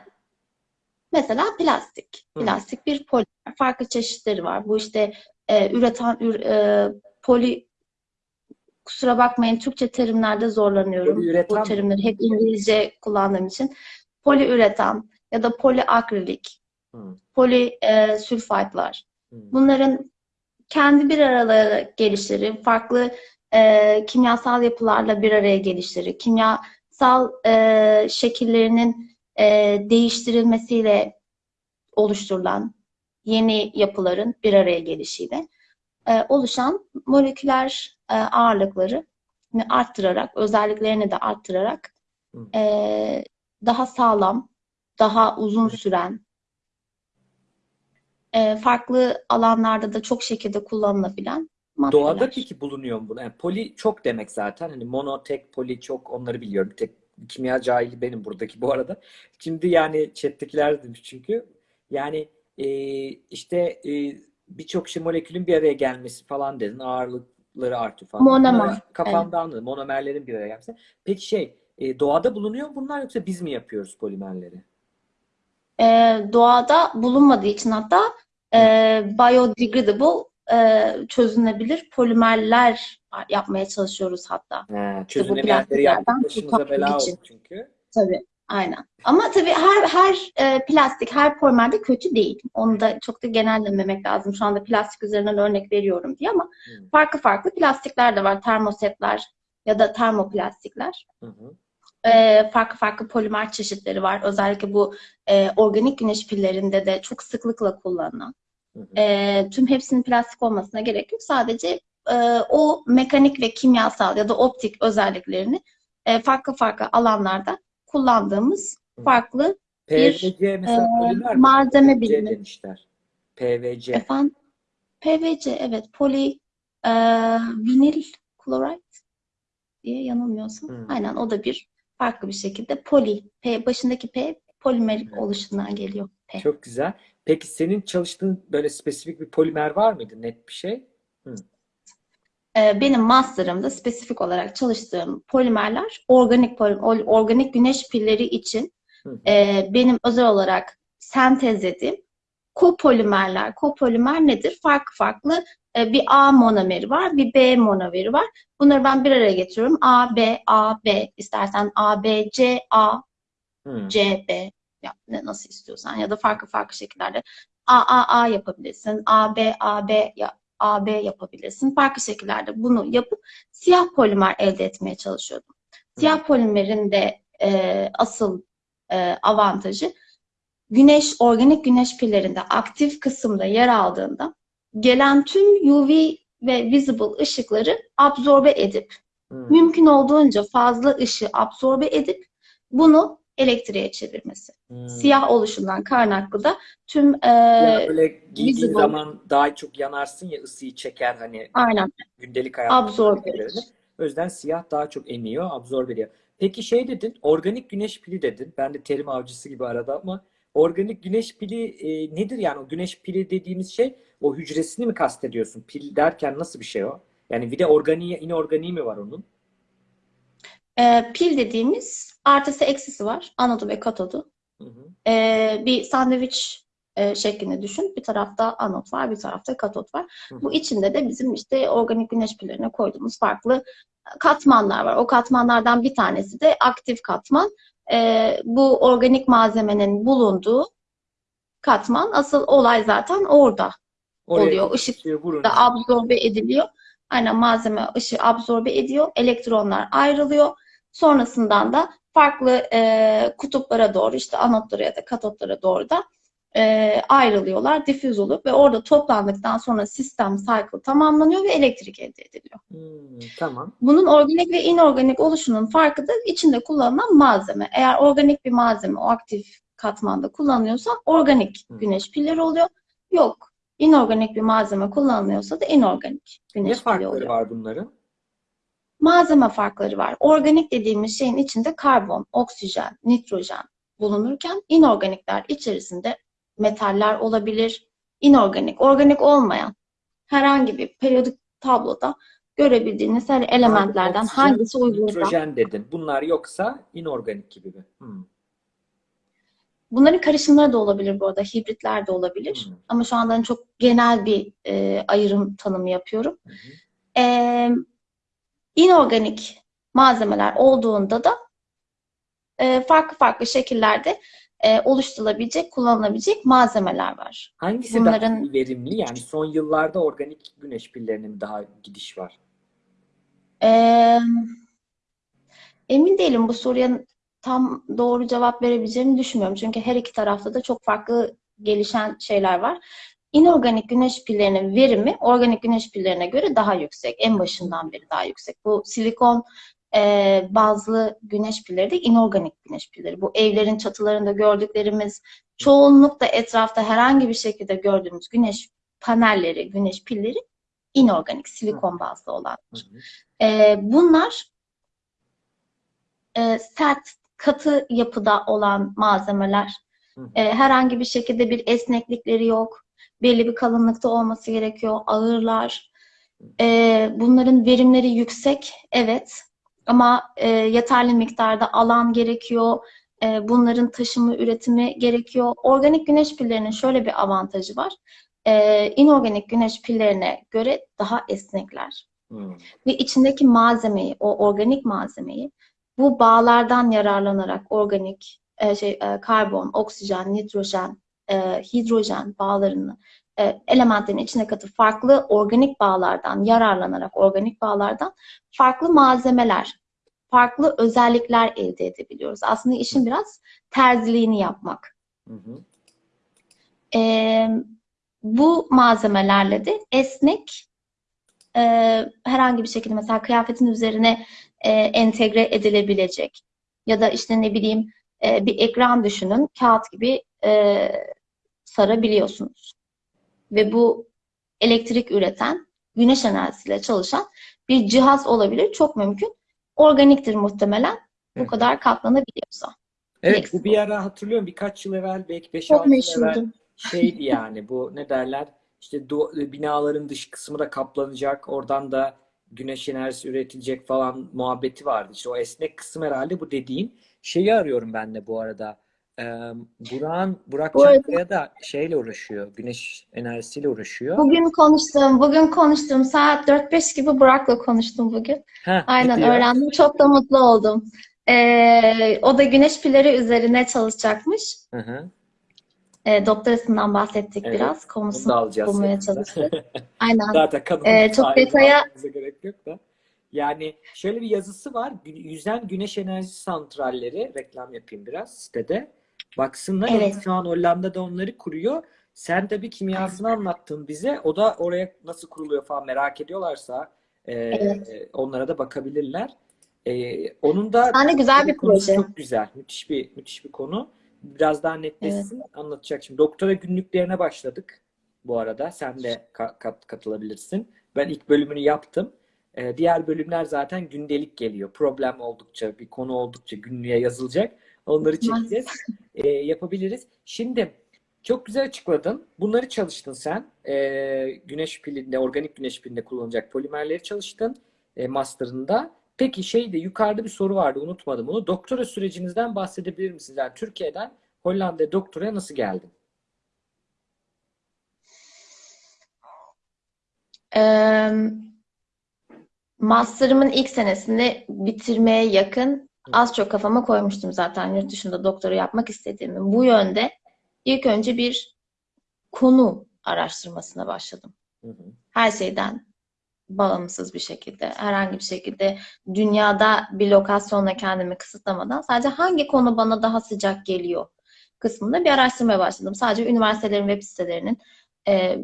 Mesela plastik. Hı. Plastik bir polimer. Farklı çeşitleri var. Bu işte e, üreten ür, e, poli kusura bakmayın Türkçe terimlerde zorlanıyorum. Poliüretan Bu terimleri hep İngilizce kullandığım için. Poliüretan ya da poliakrilik, Hı, poli e, hı. Bunların kendi bir araya gelişleri, farklı e, kimyasal yapılarla bir araya gelişleri, kimyasal e, şekillerinin e, değiştirilmesiyle oluşturulan yeni yapıların bir araya gelişiyle e, oluşan moleküler e, ağırlıkları arttırarak, özelliklerini de arttırarak e, daha sağlam, daha uzun süren, e, farklı alanlarda da çok şekilde kullanılabilen maddeler. Doğada peki bulunuyor mu bu? Yani poli çok demek zaten. Hani mono, tek, poli çok onları biliyorum. Tek kimya cahili benim buradaki bu arada. Şimdi yani chat'tekiler demiş çünkü. Yani e, işte e, birçok şey molekülün bir araya gelmesi falan dedin. Ağırlıkları artıyor falan. Monomer, kafamda anladım. Monomerlerin bir araya gelmesi. Peki şey e, doğada bulunuyor mu bunlar yoksa biz mi yapıyoruz polimerleri? E, doğada bulunmadığı için hatta e, biodegradable e, çözünebilir polimerler yapmaya çalışıyoruz hatta. Bu çözünemeyenleri plastiklerden başımıza bela için. oldu çünkü. Tabii. Aynen. Ama tabii her her e, plastik, her polimer de kötü değil. Onu da çok da genellememek lazım. Şu anda plastik üzerinden örnek veriyorum diye ama Hı. farklı farklı plastikler de var. Termosetler ya da termoplastikler. Hı hı. E, farklı farklı polimer çeşitleri var. Özellikle bu e, organik güneş pillerinde de çok sıklıkla kullanılan. Hı hı. E, tüm hepsinin plastik olmasına gerek yok. Sadece e, o mekanik ve kimyasal ya da optik özelliklerini e, farklı farklı alanlarda kullandığımız Hı. farklı PVC mesela e, malzeme PVC bilimi. demişler. PVC. Efendim, PVC evet poli e, vinil klorit diye yanılmıyorsam. Hı. Aynen o da bir farklı bir şekilde poli. P, başındaki P polimerik Evet. oluşundan geliyor. Çok güzel. Peki senin çalıştığın böyle spesifik bir polimer var mıydı? Net bir şey? E, benim master'ımda spesifik olarak çalıştığım polimerler organik poli- ol- organik güneş pilleri için Hı hı. e, benim özel olarak sentezlediğim kopolimerler. Kopolimer nedir? Farklı farklı e, bir A monomeri var, bir B monomeri var. Bunları ben bir araya getiriyorum. A, B, A, B. İstersen A, B, C, A, Hı. C, B. Ya, ne, nasıl istiyorsan ya da farklı farklı şekillerde A, A, A yapabilirsin. A, B, A, B, ya, A, B yapabilirsin. Farklı şekillerde bunu yapıp siyah polimer elde etmeye çalışıyordum. Siyah polimerin de e, asıl e, avantajı güneş, organik güneş pillerinde aktif kısımda yer aldığında gelen tüm UV ve visible ışıkları absorbe edip Hı. mümkün olduğunca fazla ışığı absorbe edip bunu elektriğe çevirmesi. Hı. Siyah oluşundan kaynaklı da tüm e, Ya böyle giydiğin visible- zaman daha çok yanarsın ya ısıyı çeker hani aynen gündelik hayatta absorbe edilir. O yüzden siyah daha çok emiyor, absorbe ediyor. Peki şey dedin, organik güneş pili dedin. Ben de terim avcısı gibi arada ama organik güneş pili e, nedir yani o güneş pili dediğimiz şey o hücresini mi kastediyorsun? Pil derken nasıl bir şey o? Yani bir de organiği, inorganiği mi var onun? E, pil dediğimiz artısı eksisi var. Anodu ve katodu. Hı hı. E, bir sandviç e, şeklinde düşün. Bir tarafta anot var, bir tarafta katot var. Hı hı. Bu içinde de bizim işte organik güneş pillerine koyduğumuz farklı katmanlar var. O katmanlardan bir tanesi de aktif katman. E, bu organik malzemenin bulunduğu katman. Asıl olay zaten orada Oraya oluyor. Işık da absorbe ediliyor. Aynen malzeme ışığı absorbe ediyor. Elektronlar ayrılıyor. Sonrasından da farklı e, kutuplara doğru işte anotlara ya da katotlara doğru da e, ayrılıyorlar, difüz olup ve orada toplandıktan sonra sistem cycle tamamlanıyor ve elektrik elde ediliyor. Hmm, tamam. Bunun organik ve inorganik oluşunun farkı da içinde kullanılan malzeme. Eğer organik bir malzeme o aktif katmanda kullanılıyorsa organik Hı. güneş pilleri oluyor. Yok. inorganik bir malzeme kullanılıyorsa da inorganik Ne güneş farkları oluyor. var bunların? Malzeme farkları var. Organik dediğimiz şeyin içinde karbon, oksijen, nitrojen bulunurken inorganikler içerisinde metaller olabilir. İnorganik, organik olmayan herhangi bir periyodik tabloda görebildiğiniz her elementlerden oksijen, hangisi uygunsa Nitrojen dedin. Bunlar yoksa inorganik gibi mi? Hmm. bunların karışımları da olabilir bu arada, hibritler de olabilir. Hı. Ama şu anda çok genel bir e, ayrım tanımı yapıyorum. Hı hı. İnorganik malzemeler olduğunda da e, farklı farklı şekillerde e, oluşturulabilecek, kullanılabilecek malzemeler var. Hangisi Bunların- daha verimli? Yani son yıllarda organik güneş pillerine mi daha gidiş var? Ee, emin değilim bu soruya tam doğru cevap verebileceğimi düşünmüyorum. Çünkü her iki tarafta da çok farklı gelişen şeyler var. İnorganik güneş pillerinin verimi organik güneş pillerine göre daha yüksek. En başından beri daha yüksek. Bu silikon e, bazlı güneş pilleri de inorganik güneş pilleri. Bu evlerin çatılarında gördüklerimiz çoğunlukla etrafta herhangi bir şekilde gördüğümüz güneş panelleri, güneş pilleri inorganik, silikon bazlı olan. Hı hı. Ee, bunlar e, sert, katı yapıda olan malzemeler. Ee, herhangi bir şekilde bir esneklikleri yok. Belli bir kalınlıkta olması gerekiyor. Ağırlar. Ee, bunların verimleri yüksek, evet. Ama e, yeterli miktarda alan gerekiyor. E, bunların taşıma, üretimi gerekiyor. Organik güneş pillerinin şöyle bir avantajı var. E, inorganik güneş pillerine göre daha esnekler Hmm. ve içindeki malzemeyi, o organik malzemeyi bu bağlardan yararlanarak organik e, şey e, karbon, oksijen, nitrojen, e, hidrojen bağlarını e, elementlerin içine katıp farklı organik bağlardan yararlanarak organik bağlardan farklı malzemeler, farklı özellikler elde edebiliyoruz. Aslında işin biraz terziliğini yapmak. Hı hı. E, bu malzemelerle de esnek e, herhangi bir şekilde mesela kıyafetin üzerine e, entegre edilebilecek ya da işte ne bileyim e, bir ekran düşünün kağıt gibi e, sarabiliyorsunuz. Ve bu elektrik üreten güneş enerjisiyle çalışan bir cihaz olabilir. Çok mümkün. Organiktir muhtemelen. Bu Hı. kadar katlanabiliyorsa. Evet Eksik bu bir ara hatırlıyorum birkaç yıl evvel belki 5-6 Çok yıl evvel şeydi yani bu ne derler işte du- binaların dış kısmı da kaplanacak oradan da güneş enerjisi üretilecek falan muhabbeti vardı. İşte o esnek kısım herhalde bu dediğin şeyi arıyorum ben de bu arada. Burak'ın, Burak Bu Çankaya da şeyle uğraşıyor. Güneş enerjisiyle uğraşıyor. Bugün konuştum, bugün konuştum. Saat 4-5 gibi Burak'la konuştum bugün. Ha, ne Aynen diyor? öğrendim. Çok da mutlu oldum. Ee, o da güneş pilleri üzerine çalışacakmış. Hı hı. Ee, doktorasından bahsettik Evet, biraz. Konusunu bulmaya çalıştık. Aynen. Zaten kadın Ee, çok detaya- gerek yok da. Yani şöyle bir yazısı var. Yüzen güneş enerji santralleri reklam yapayım biraz sitede. Baksınlar. Evet. Şu an Hollanda'da onları kuruyor. Sen tabii kimyasını anlattın bize. O da oraya nasıl kuruluyor falan merak ediyorlarsa e, Evet. onlara da bakabilirler. E, onun da Yani güzel bir proje. çok güzel. Müthiş bir müthiş bir konu. Biraz daha netleşsin. Anlatacak şimdi. Doktora günlüklerine başladık bu arada. Sen de ka- kat- katılabilirsin. Ben ilk bölümünü yaptım. Ee, diğer bölümler zaten gündelik geliyor. Problem oldukça, bir konu oldukça günlüğe yazılacak. Onları çekeceğiz. Ee, yapabiliriz. Şimdi çok güzel açıkladın. Bunları çalıştın sen. Ee, güneş pilinde, organik güneş pilinde kullanılacak polimerleri çalıştın. E, master'ında. Peki şeyde yukarıda bir soru vardı. Unutmadım bunu. Doktora sürecinizden bahsedebilir misiniz? Yani Türkiye'den Hollanda'ya doktoraya nasıl geldin? Ee, master'ımın ilk senesini bitirmeye yakın az çok kafama koymuştum zaten yurt dışında doktora yapmak istediğimi. Bu yönde ilk önce bir konu araştırmasına başladım. Hı hı. Her şeyden bağımsız bir şekilde, herhangi bir şekilde dünyada bir lokasyonla kendimi kısıtlamadan sadece hangi konu bana daha sıcak geliyor kısmında bir araştırmaya başladım. Sadece üniversitelerin web sitelerinin e,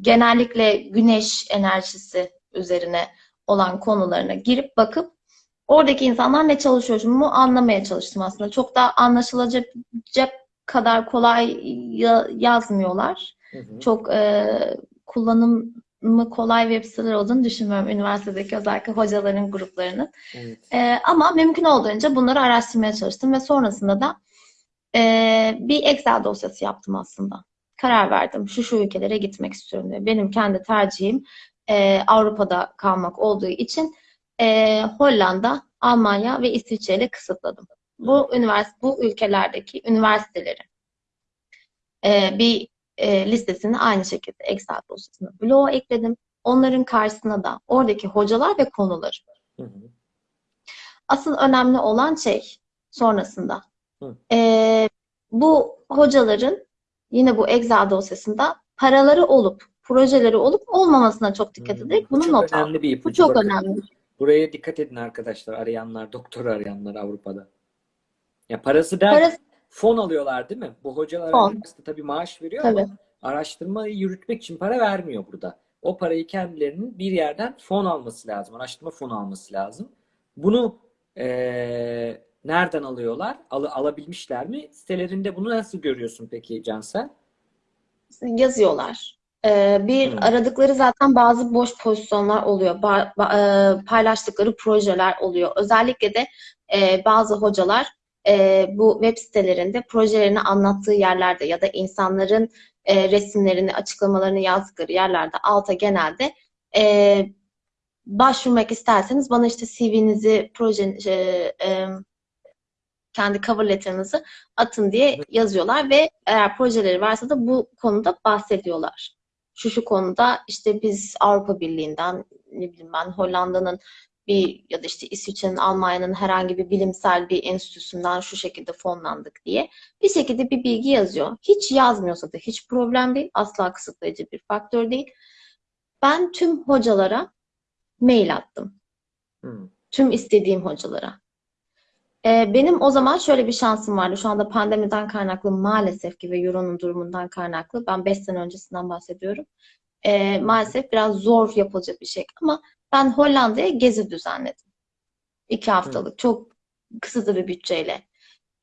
genellikle güneş enerjisi üzerine olan konularına girip bakıp oradaki insanlar ne çalışıyor bunu anlamaya çalıştım aslında. Çok da anlaşılacak kadar kolay ya- yazmıyorlar. Hı hı. Çok e, kullanımı kolay web siteler olduğunu düşünmüyorum üniversitedeki özellikle hocaların gruplarının. Evet. Ee, ama mümkün olduğunca bunları araştırmaya çalıştım ve sonrasında da e, bir Excel dosyası yaptım aslında. Karar verdim. Şu şu ülkelere gitmek istiyorum diye. Benim kendi tercihim e, Avrupa'da kalmak olduğu için e, Hollanda, Almanya ve İsviçre ile kısıtladım. Bu üniversite, bu ülkelerdeki üniversiteleri e, bir e, listesini aynı şekilde Excel dosyasına bloğa ekledim. Onların karşısına da oradaki hocalar ve konuları. Hı hı. Asıl önemli olan şey sonrasında. Hı. Ee, bu hocaların yine bu Excel dosyasında paraları olup, projeleri olup olmamasına çok dikkat ederek bu bunu çok not al. önemli bir Bu çok Bakın, önemli. Buraya dikkat edin arkadaşlar arayanlar, doktor arayanlar Avrupa'da. Ya parası der, Parası fon alıyorlar değil mi? Bu hocalar üniversite tabii maaş veriyor tabii. ama araştırmayı yürütmek için para vermiyor burada. O parayı kendilerinin bir yerden fon alması lazım. Araştırma fonu alması lazım. Bunu eee, nereden alıyorlar? Al, alabilmişler mi? Sitelerinde bunu nasıl görüyorsun peki Cansel? yazıyorlar. Ee, bir Hmm. aradıkları zaten bazı boş pozisyonlar oluyor. Ba- ba- e, paylaştıkları projeler oluyor. Özellikle de e, bazı hocalar e, bu web sitelerinde projelerini anlattığı yerlerde ya da insanların e, resimlerini, açıklamalarını yazdıkları yerlerde alta genelde e, başvurmak isterseniz bana işte CV'nizi, proje, e, e, kendi cover letter'ınızı atın diye yazıyorlar ve eğer projeleri varsa da bu konuda bahsediyorlar. Şu şu konuda işte biz Avrupa Birliği'nden ne bileyim ben Hollanda'nın bir ya da işte İsviçre'nin, Almanya'nın herhangi bir bilimsel bir enstitüsünden şu şekilde fonlandık diye bir şekilde bir bilgi yazıyor. Hiç yazmıyorsa da hiç problem değil. Asla kısıtlayıcı bir faktör değil. Ben tüm hocalara mail attım. Hı. Tüm istediğim hocalara. Ee, benim o zaman şöyle bir şansım vardı. Şu anda pandemiden kaynaklı maalesef ki ve Euro'nun durumundan kaynaklı. Ben 5 sene öncesinden bahsediyorum. Ee, maalesef biraz zor yapılacak bir şey. Ama ben Hollanda'ya gezi düzenledim. İki haftalık. Çok kısıtlı bir bütçeyle.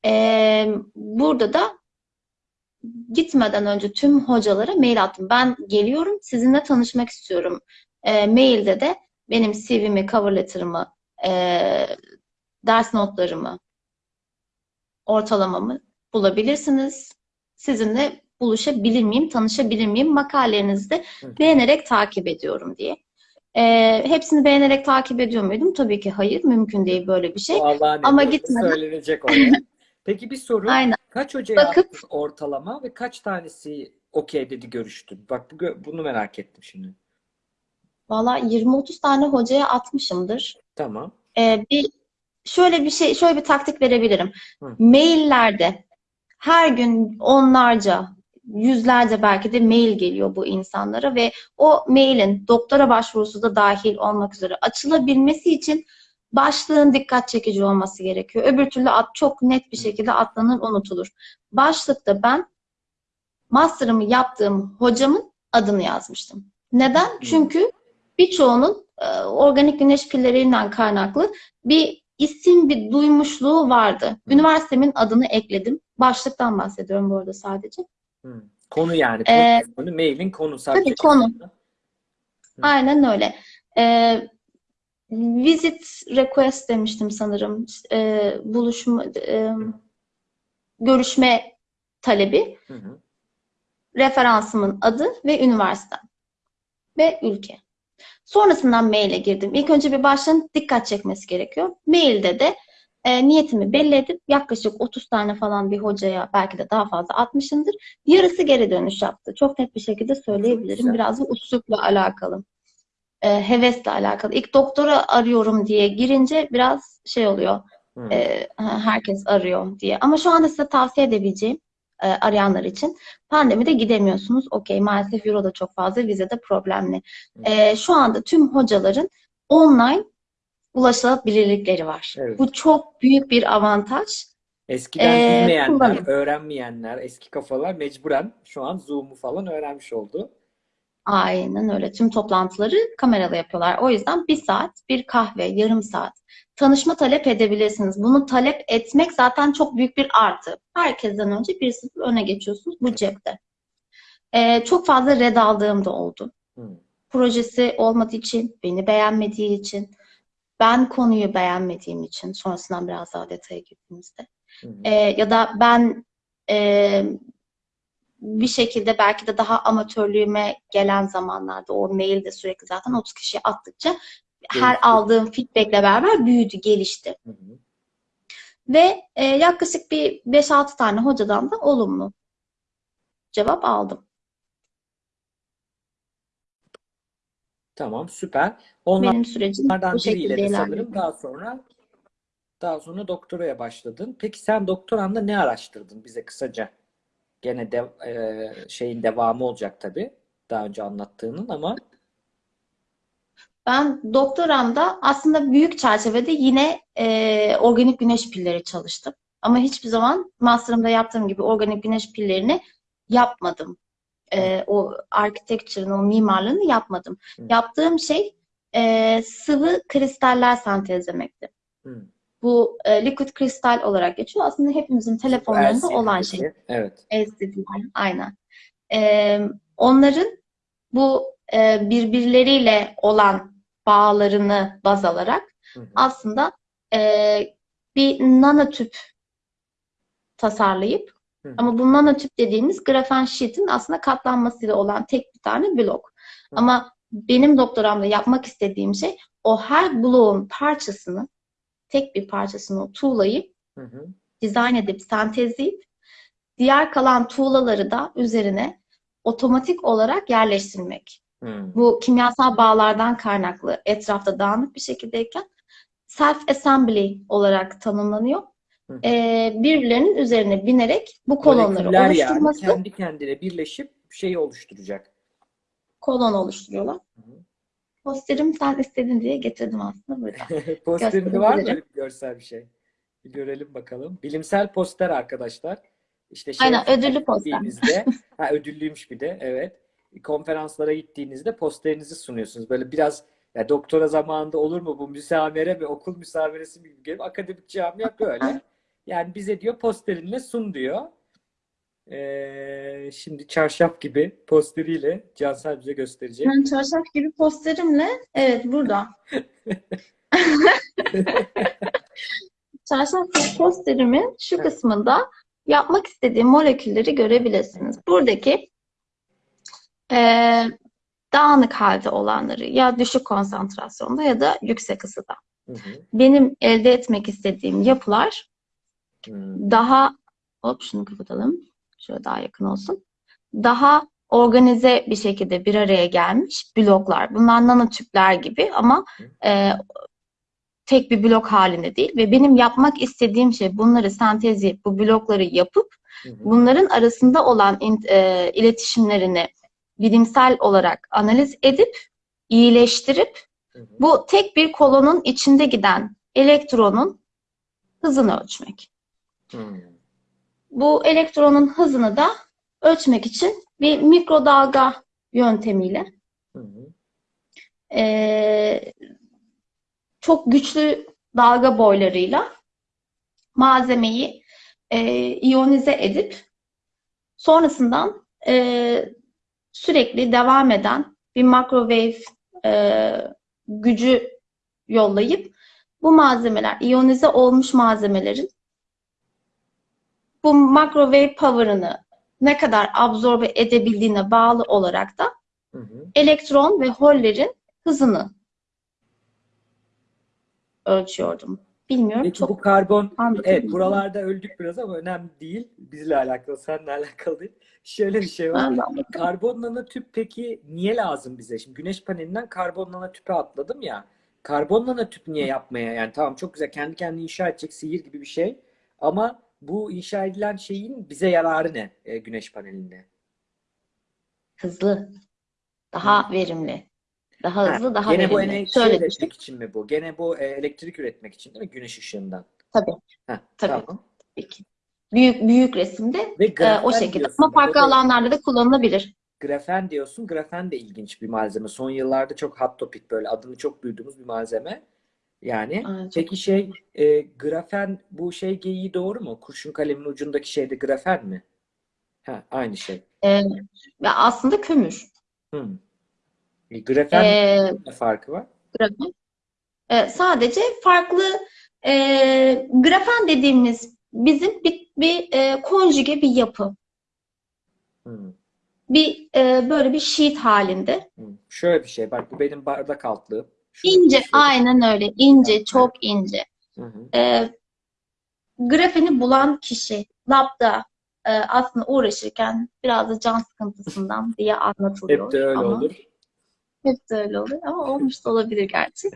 Ee, burada da gitmeden önce tüm hocalara mail attım. Ben geliyorum, sizinle tanışmak istiyorum. Ee, mailde de benim CV'mi, cover letter'ımı, e, ders notlarımı, ortalamamı bulabilirsiniz. Sizinle buluşabilir miyim, tanışabilir miyim? Makalelerinizi de beğenerek takip ediyorum diye. Ee, hepsini beğenerek takip ediyor muydum? Tabii ki hayır, mümkün değil böyle bir şey. O Allah'ın Ama gitmeden- söylenecek oraya. Peki bir soru. Aynen. Kaç hocaya Bakıp- ortalama ve kaç tanesi okey dedi görüştün? Bak bunu merak ettim şimdi. Valla 20-30 tane hocaya atmışımdır. Tamam. Ee, bir şöyle bir şey, şöyle bir taktik verebilirim. Hı. Maillerde her gün onlarca, yüzlerce belki de mail geliyor bu insanlara ve o mailin doktora başvurusu da dahil olmak üzere açılabilmesi için başlığın dikkat çekici olması gerekiyor. Öbür türlü at, çok net bir şekilde atlanır, unutulur. Başlıkta ben master'ımı yaptığım hocamın adını yazmıştım. Neden? Çünkü birçoğunun e, organik güneş pillerinden kaynaklı bir isim, bir duymuşluğu vardı. Üniversitemin adını ekledim. Başlıktan bahsediyorum bu arada sadece. Hı. Konu yani. Ee, konu, mailin konu sadece. tabii konu. Aynen öyle. E, visit request demiştim sanırım. E, buluşma, e, görüşme talebi, Hı hı. referansımın adı ve üniversitem ve ülke. Sonrasından maile girdim. İlk önce bir başlığın dikkat çekmesi gerekiyor. Mailde de e, niyetimi belli edip yaklaşık 30 tane falan bir hocaya belki de daha fazla atmışımdır. Yarısı geri dönüş yaptı. Çok net bir şekilde söyleyebilirim. Biraz da üslupla alakalı. E, hevesle alakalı. İlk doktora arıyorum diye girince biraz şey oluyor. Hı. E, herkes arıyor diye. Ama şu anda size tavsiye edebileceğim e, arayanlar için pandemide gidemiyorsunuz. Okey maalesef euro da çok fazla, vize de problemli. E, şu anda tüm hocaların online ulaşılabilirlikleri var. Evet. Bu çok büyük bir avantaj. Eskiden Ee, bilmeyenler, kullanın. öğrenmeyenler, eski kafalar mecburen şu an Zoom'u falan öğrenmiş oldu. Aynen öyle. Tüm toplantıları kameralı yapıyorlar. O yüzden bir saat, bir kahve, yarım saat tanışma talep edebilirsiniz. Bunu talep etmek zaten çok büyük bir artı. Herkesten önce bir sıfır öne geçiyorsunuz bu cepte. Ee, çok fazla red aldığım da oldu. Hı. Projesi olmadığı için, beni beğenmediği için, ben konuyu beğenmediğim için, sonrasından biraz daha detaya girdiğimizde. Hı hı. Ee, ya da ben e, bir şekilde belki de daha amatörlüğüme gelen zamanlarda o mailde sürekli zaten 30 kişiye attıkça her Değişti. aldığım feedbackle beraber büyüdü, gelişti. Hı hı. Ve e, yaklaşık bir 5-6 tane hocadan da olumlu cevap aldım. Tamam, süper. Onlar Benim sürecim bu biriyle de sanırım daha sonra daha sonra doktoraya başladın. Peki sen doktoranda ne araştırdın bize kısaca? Gene de, e, şeyin devamı olacak tabii. Daha önce anlattığının ama Ben doktoramda aslında büyük çerçevede yine e, organik güneş pilleri çalıştım. Ama hiçbir zaman master'ımda yaptığım gibi organik güneş pillerini yapmadım. E, o architecture'ın, o mimarlığını yapmadım. Hı. Yaptığım şey e, sıvı kristaller sentezlemekti. hı, Bu e, liquid kristal olarak geçiyor. Aslında hepimizin telefonlarında LCD olan şey. Evet. LCD'ler, aynen. Ee, onların bu e, birbirleriyle olan bağlarını baz alarak Hı hı. aslında e, bir nanotüp tasarlayıp hı. ama bu nanotüp dediğimiz grafen sheet'in aslında katlanmasıyla olan tek bir tane blok. Hı. Ama benim doktoramda yapmak istediğim şey o her bloğun parçasını tek bir parçasını tuğlayıp Hı hı. dizayn edip sentezleyip diğer kalan tuğlaları da üzerine otomatik olarak yerleştirmek. Hı. Bu kimyasal bağlardan kaynaklı etrafta dağınık bir şekildeyken self-assembly olarak tanımlanıyor. Hı. Ee, birbirlerinin üzerine binerek bu kolonları Moleküller yani oluşturması kendi kendine birleşip şeyi oluşturacak. kolon oluşturuyorlar. Hı. Posterim sen istedin diye getirdim aslında burada. Posterinde var mı görsel bir şey? Bir görelim bakalım. Bilimsel poster arkadaşlar. İşte şey Aynen, ödüllü poster. ha ödüllüymüş bir de evet. Konferanslara gittiğinizde posterinizi sunuyorsunuz. Böyle biraz ya doktora zamanında olur mu bu müsamere mi okul müsameresi mi gibi akademik camia böyle. Yani bize diyor posterinle sun diyor. Ee, şimdi çarşaf gibi posteriyle Cansel bize gösterecek. Ben çarşaf gibi posterimle evet burada. Çarşaf gibi posterimin şu kısmında yapmak istediğim molekülleri görebilirsiniz. Buradaki eee, dağınık halde olanları ya düşük konsantrasyonda ya da yüksek ısıda. Hı hı. Benim elde etmek istediğim yapılar Hmm. daha hop şunu kapatalım. Şöyle daha yakın olsun. Daha organize bir şekilde bir araya gelmiş bloklar. Bunlar nanotüpler gibi ama e, tek bir blok halinde değil ve benim yapmak istediğim şey bunları sentezleyip bu blokları yapıp Hı hı. bunların arasında olan in- e, iletişimlerini bilimsel olarak analiz edip iyileştirip Hı hı. bu tek bir kolonun içinde giden elektronun hızını ölçmek. Hmm. Bu elektronun hızını da ölçmek için bir mikrodalga yöntemiyle Hı hı. eee, çok güçlü dalga boylarıyla malzemeyi eee, iyonize edip sonrasından eee, sürekli devam eden bir microwave eee, gücü yollayıp bu malzemeler, iyonize olmuş malzemelerin bu microwave power'ını ne kadar absorbe edebildiğine bağlı olarak da Hı hı. elektron ve hollerin hızını ölçüyordum. Bilmiyorum Peki çok bu karbon, evet buralarda öldük biraz ama önemli değil. Bizle alakalı, seninle alakalı değil. Şöyle bir şey var. Karbon nanotüp peki niye lazım bize? Şimdi güneş panelinden karbon nanotüpe atladım ya. Karbon nanotüp niye yapmaya? Yani tamam çok güzel kendi kendine inşa edecek sihir gibi bir şey. Ama bu inşa edilen şeyin bize yararı ne e, güneş panelinde? Hızlı, daha verimli, daha Ha, hızlı, daha gene bu verimli. enerji Şöyle üretmek için mi bu? Gene bu e, elektrik üretmek için değil mi? Güneş ışığından. Tabii, Heh, tabii. tamam. Büyük, büyük, büyük resimde e, o şekilde. Ama farklı da- alanlarda da kullanılabilir. Grafen diyorsun. Grafen de ilginç bir malzeme. Son yıllarda çok hot topic böyle adını çok duyduğumuz bir malzeme. Yani çok peki şey e, grafen bu şey geyiği doğru mu? Kurşun kalemin ucundaki şeyde grafen mi? Ha, aynı şey. E, ve aslında kömür. Hmm. E, grafen E, ne farkı var? grafen. E, sadece farklı e, grafen dediğimiz bizim bir, bir e, konjüge bir yapı. Hmm. Bir e, böyle bir sheet halinde. Hmm. Şöyle bir şey. Bak bu benim bardak altlığım. Şunu İnce, göstereyim. aynen öyle. İnce, çok ince. Hı hı. E, grafeni bulan kişi labda e, aslında uğraşırken biraz da can sıkıntısından diye anlatılıyor. Hep de öyle Ama olur. hep de öyle olur ama olmuş da olabilir gerçi.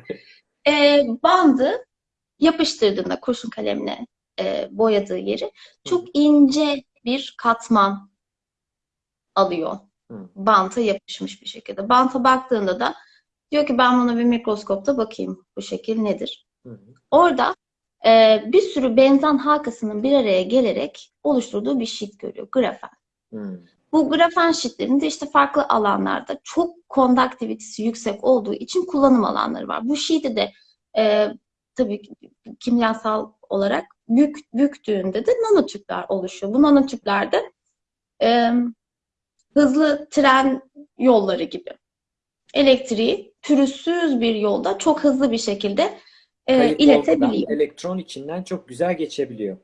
E, bandı yapıştırdığında kurşun kalemle e, boyadığı yeri çok ince bir katman alıyor. Banta yapışmış bir şekilde. Banta baktığında da diyor ki ben buna bir mikroskopta bakayım bu şekil nedir? Hı hı. Orada e, bir sürü benzen halkasının bir araya gelerek oluşturduğu bir sheet görüyor. Grafen. Hmm. Bu grafen sheetlerin de işte farklı alanlarda çok kondaktivitesi yüksek olduğu için kullanım alanları var. Bu sheet'i de e, tabii ki kimyasal olarak bük, büktüğünde de nanotüpler oluşuyor. Bu nanotüplerde e, hızlı tren yolları gibi elektriği pürüzsüz bir yolda çok hızlı bir şekilde e, Kayıp iletebiliyor. elektron içinden çok güzel geçebiliyor.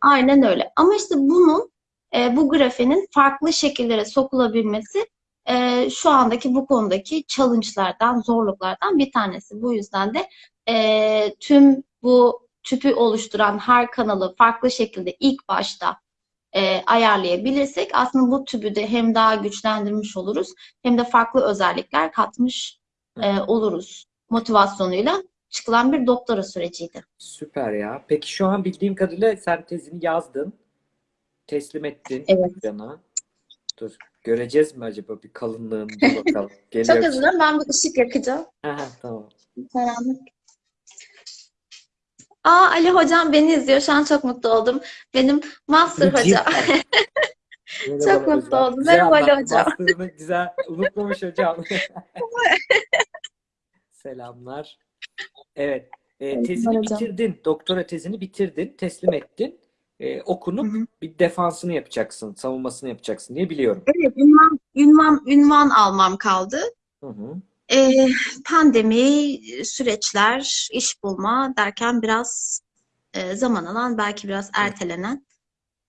Aynen öyle. Ama işte bunun e, bu grafenin farklı şekillere sokulabilmesi e, şu andaki bu konudaki challenge'lardan, zorluklardan bir tanesi. Bu yüzden de e, tüm bu tüpü oluşturan her kanalı farklı şekilde ilk başta e, ayarlayabilirsek aslında bu tüpü de hem daha güçlendirmiş oluruz hem de farklı özellikler katmış e, oluruz motivasyonuyla çıkılan bir doktora süreciydi. Süper ya. Peki şu an bildiğim kadarıyla sen tezini yazdın. Teslim ettin Evet. hocana. Dur. Göreceğiz mi acaba bir kalınlığını? Bakalım. Çok Geliyor. dilerim. Ben bir ışık yakacağım. Aha, tamam. Karanlık. Aa Ali hocam beni izliyor. Şu an çok mutlu oldum. Benim master hocam. Çok mutlu hocam. oldum. Güzel Merhaba Ali hocam. Master'ını güzel unutmamış hocam. Selamlar. Evet. e, tezini hocam. bitirdin. Doktora tezini bitirdin. Teslim ettin. E, okunup Hı hı. bir defansını yapacaksın. Savunmasını yapacaksın diye biliyorum. Evet, ünvan, ünvan, ünvan almam kaldı. Hı hı. Ee, pandemi, süreçler, iş bulma derken biraz e, zaman alan, belki biraz ertelenen.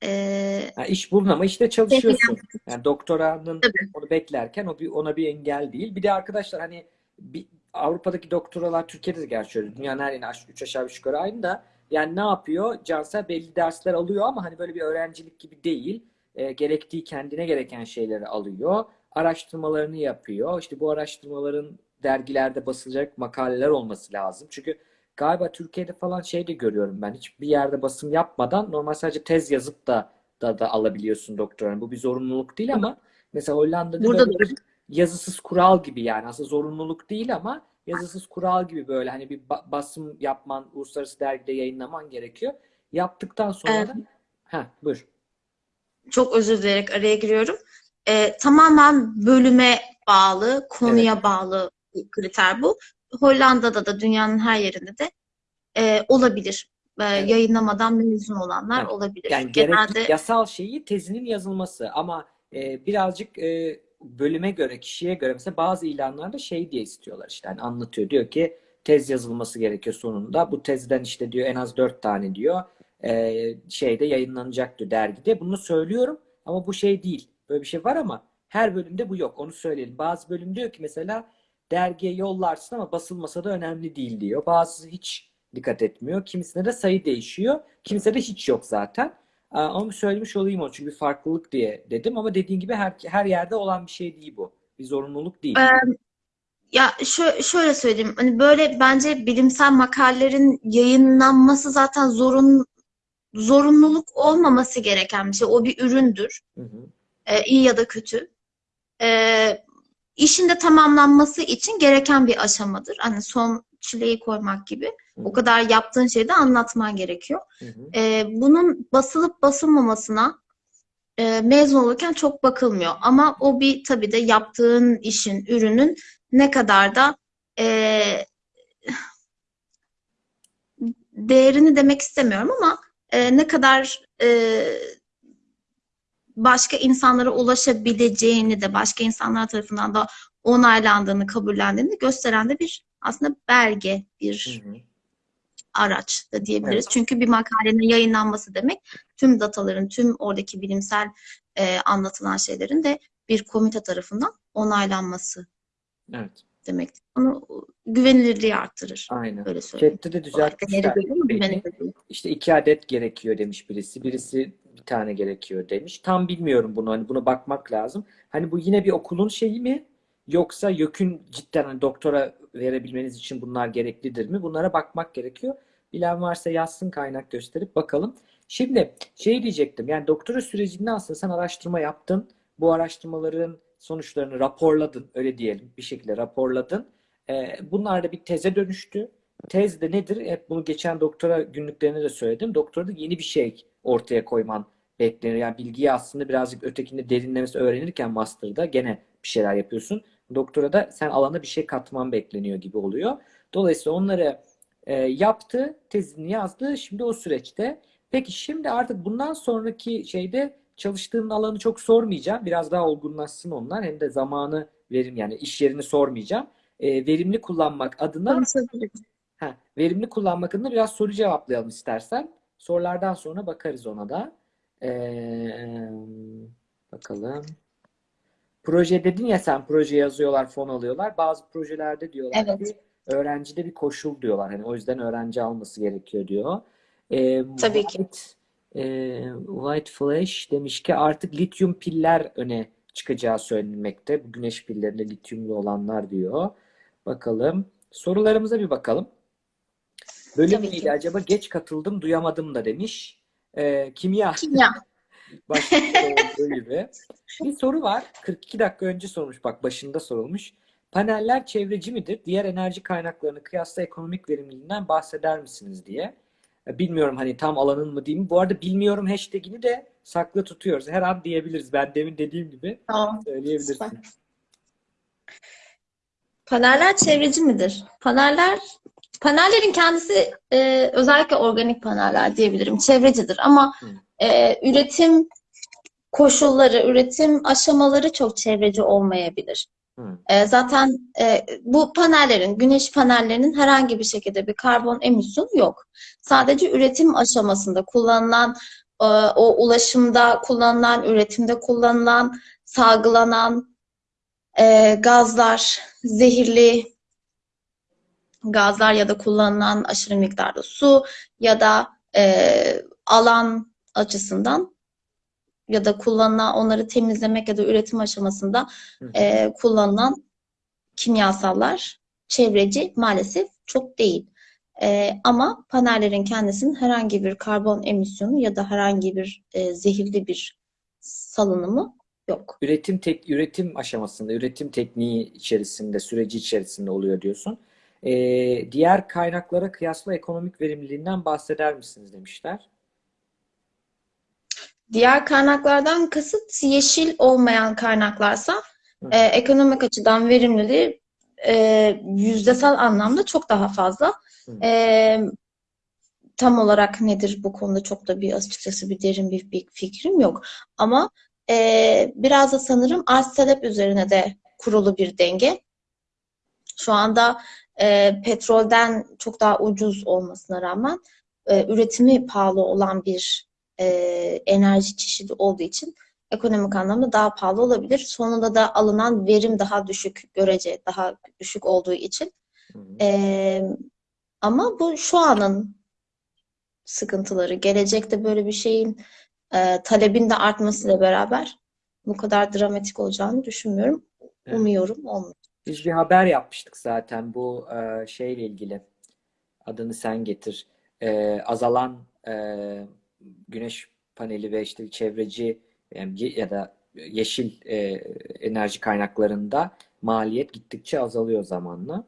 e, Ha, iş bulun ama işte çalışıyorsun. Yani doktoranın Tabii. onu beklerken o bir, ona bir engel değil. Bir de arkadaşlar hani bir, Avrupa'daki doktoralar Türkiye'de de gerçi öyle. Dünyanın her yerine 3 aşağı 5 yukarı aynı da yani ne yapıyor? Cansel belli dersler alıyor ama hani böyle bir öğrencilik gibi değil. E, gerektiği kendine gereken şeyleri alıyor. Araştırmalarını yapıyor. İşte bu araştırmaların dergilerde basılacak makaleler olması lazım. Çünkü galiba Türkiye'de falan şey de görüyorum ben. Hiçbir yerde basım yapmadan normal sadece tez yazıp da da, da alabiliyorsun doktoranı. Bu bir zorunluluk değil ama mesela Hollanda'da Burada böyle bir yazısız kural gibi yani aslında zorunluluk değil ama yazısız kural gibi böyle hani bir ba- basım yapman, uluslararası dergide yayınlaman gerekiyor. Yaptıktan sonra Evet. da ha buyur. çok özür dileyerek araya giriyorum. E, tamamen bölüme bağlı, konuya bağlı bir kriter bu. Hollanda'da da dünyanın her yerinde de e, olabilir. E, Evet. Yayınlamadan mezun olanlar Evet. olabilir. Yani Genelde yasal şeyi tezinin yazılması ama e, birazcık e, bölüme göre, kişiye göre mesela bazı ilanlarda şey diye istiyorlar işte hani anlatıyor diyor ki tez yazılması gerekiyor sonunda. Bu tezden işte diyor en az dört tane diyor e, şeyde yayınlanacak diyor dergide. Bunu söylüyorum ama bu şey değil. Böyle bir şey var ama her bölümde bu yok. Onu söyleyelim. Bazı bölüm diyor ki mesela dergiye yollarsın ama basılmasa da önemli değil diyor. Bazısı hiç dikkat etmiyor. Kimisinde de sayı değişiyor. Kimisinde de hiç yok zaten. Ama söylemiş olayım o çünkü bir farklılık diye dedim ama dediğin gibi her her yerde olan bir şey değil bu. Bir zorunluluk değil. Ee, Ya şö- şöyle söyleyeyim. Hani böyle bence bilimsel makalelerin yayınlanması zaten zorun zorunluluk olmaması gereken bir şey. O bir üründür. Hı hı. Ee, iyi ya da kötü. Ee, işin de tamamlanması için gereken bir aşamadır. Hani son çileyi koymak gibi. O kadar yaptığın şeyi de anlatman gerekiyor. Hı hı. Ee, bunun basılıp basılmamasına e, mezun olurken çok bakılmıyor. Ama o bir tabii de yaptığın işin, ürünün ne kadar da e, değerini demek istemiyorum ama e, ne kadar e, başka insanlara ulaşabileceğini de başka insanlar tarafından da onaylandığını, kabullendiğini gösteren de bir aslında belge, bir Hı hı. araç da diyebiliriz. Evet. Çünkü bir makalenin yayınlanması demek tüm dataların, tüm oradaki bilimsel e, anlatılan şeylerin de bir komite tarafından onaylanması Evet. demektir. Onu güvenilirliği arttırır. Aynen. Öyle söyleyeyim. Chat'te de düzeltmişler. İşte iki adet gerekiyor demiş birisi. Birisi bir tane gerekiyor demiş. Tam bilmiyorum bunu. Hani buna bakmak lazım. Hani bu yine bir okulun şeyi mi? Yoksa YÖK'ün cidden hani doktora verebilmeniz için bunlar gereklidir mi? Bunlara bakmak gerekiyor. Bilen varsa yazsın kaynak gösterip bakalım. Şimdi şey diyecektim. Yani doktora sürecinde aslında sen araştırma yaptın. Bu araştırmaların sonuçlarını raporladın. Öyle diyelim. Bir şekilde raporladın. Ee, bunlar da bir teze dönüştü. Tez de nedir? Hep bunu geçen doktora günlüklerinde de söyledim. Doktorada yeni bir şey ortaya koyman beklenir. Yani bilgiyi aslında birazcık ötekinde derinlemesi öğrenirken master'da gene bir şeyler yapıyorsun. Doktora da sen alana bir şey katman bekleniyor gibi oluyor. Dolayısıyla onları e, yaptı, tezini yazdı. Şimdi o süreçte. Peki şimdi artık bundan sonraki şeyde çalıştığın alanı çok sormayacağım. Biraz daha olgunlaşsın onlar. Hem de zamanı verim yani iş yerini sormayacağım. E, verimli kullanmak adına. Ha, verimli kullanmak adına biraz soru cevaplayalım istersen. Sorulardan sonra bakarız ona da. Ee, bakalım. Proje dedin ya sen proje yazıyorlar, fon alıyorlar. Bazı projelerde diyorlar Evet. ki öğrencide bir koşul diyorlar. Hani o yüzden öğrenci alması gerekiyor diyor. Ee, Tabii ki. White, e, White Flash demiş ki artık lityum piller öne çıkacağı söylenmekte. Bu güneş pillerinde lityumlu olanlar diyor. Bakalım. Sorularımıza bir bakalım. Bölüm Tabii neydi ki. acaba? Geç katıldım, duyamadım da demiş. Ee, kimya Kimya. başta olduğu gibi. Bir soru var. 42 dakika önce sormuş. Bak başında sorulmuş. Paneller çevreci midir? Diğer enerji kaynaklarını kıyasla ekonomik verimliliğinden bahseder misiniz diye. E, Bilmiyorum hani tam alanın mı diyeyim. Bu arada bilmiyorum hashtagini de saklı tutuyoruz. Her an diyebiliriz. Ben demin dediğim gibi Tamam. söyleyebilirsin. Süper. Paneller çevreci midir? Paneller panellerin kendisi e, özellikle organik paneller diyebilirim çevrecidir ama e, üretim koşulları, üretim aşamaları çok çevreci olmayabilir. E, zaten e, bu panellerin, güneş panellerinin herhangi bir şekilde bir karbon emisyonu yok. Sadece üretim aşamasında kullanılan, e, o ulaşımda kullanılan, üretimde kullanılan, salgılanan e, gazlar, zehirli gazlar ya da kullanılan aşırı miktarda su ya da e, alan açısından ya da kullanılan onları temizlemek ya da üretim aşamasında e, kullanılan kimyasallar çevreci maalesef çok değil. E, ama panellerin kendisinin herhangi bir karbon emisyonu ya da herhangi bir e, zehirli bir salınımı yok. Üretim tek üretim aşamasında, üretim tekniği içerisinde, süreci içerisinde oluyor diyorsun. Ee, diğer kaynaklara kıyasla ekonomik verimliliğinden bahseder misiniz demişler. Diğer kaynaklardan kasıt yeşil olmayan kaynaklarsa Hı. e, ekonomik açıdan verimliliği e, yüzdesel anlamda çok daha fazla. Hı. E, tam olarak nedir bu konuda çok da bir açıkçası bir derin bir, bir fikrim yok. Ama e, biraz da sanırım arz talep üzerine de kurulu bir denge. Şu anda e, petrolden çok daha ucuz olmasına rağmen e, üretimi pahalı olan bir e, enerji çeşidi olduğu için ekonomik anlamda daha pahalı olabilir. Sonunda da alınan verim daha düşük, görece daha düşük olduğu için. E, ama bu şu anın sıkıntıları. Gelecekte böyle bir şeyin e, talebin de artmasıyla beraber bu kadar dramatik olacağını düşünmüyorum. Evet. Umuyorum olmayacak. Biz bir haber yapmıştık zaten bu e, şeyle ilgili. Adını sen getir. E, azalan e, güneş paneli ve işte çevreci yani ya da yeşil e, enerji kaynaklarında maliyet gittikçe azalıyor zamanla.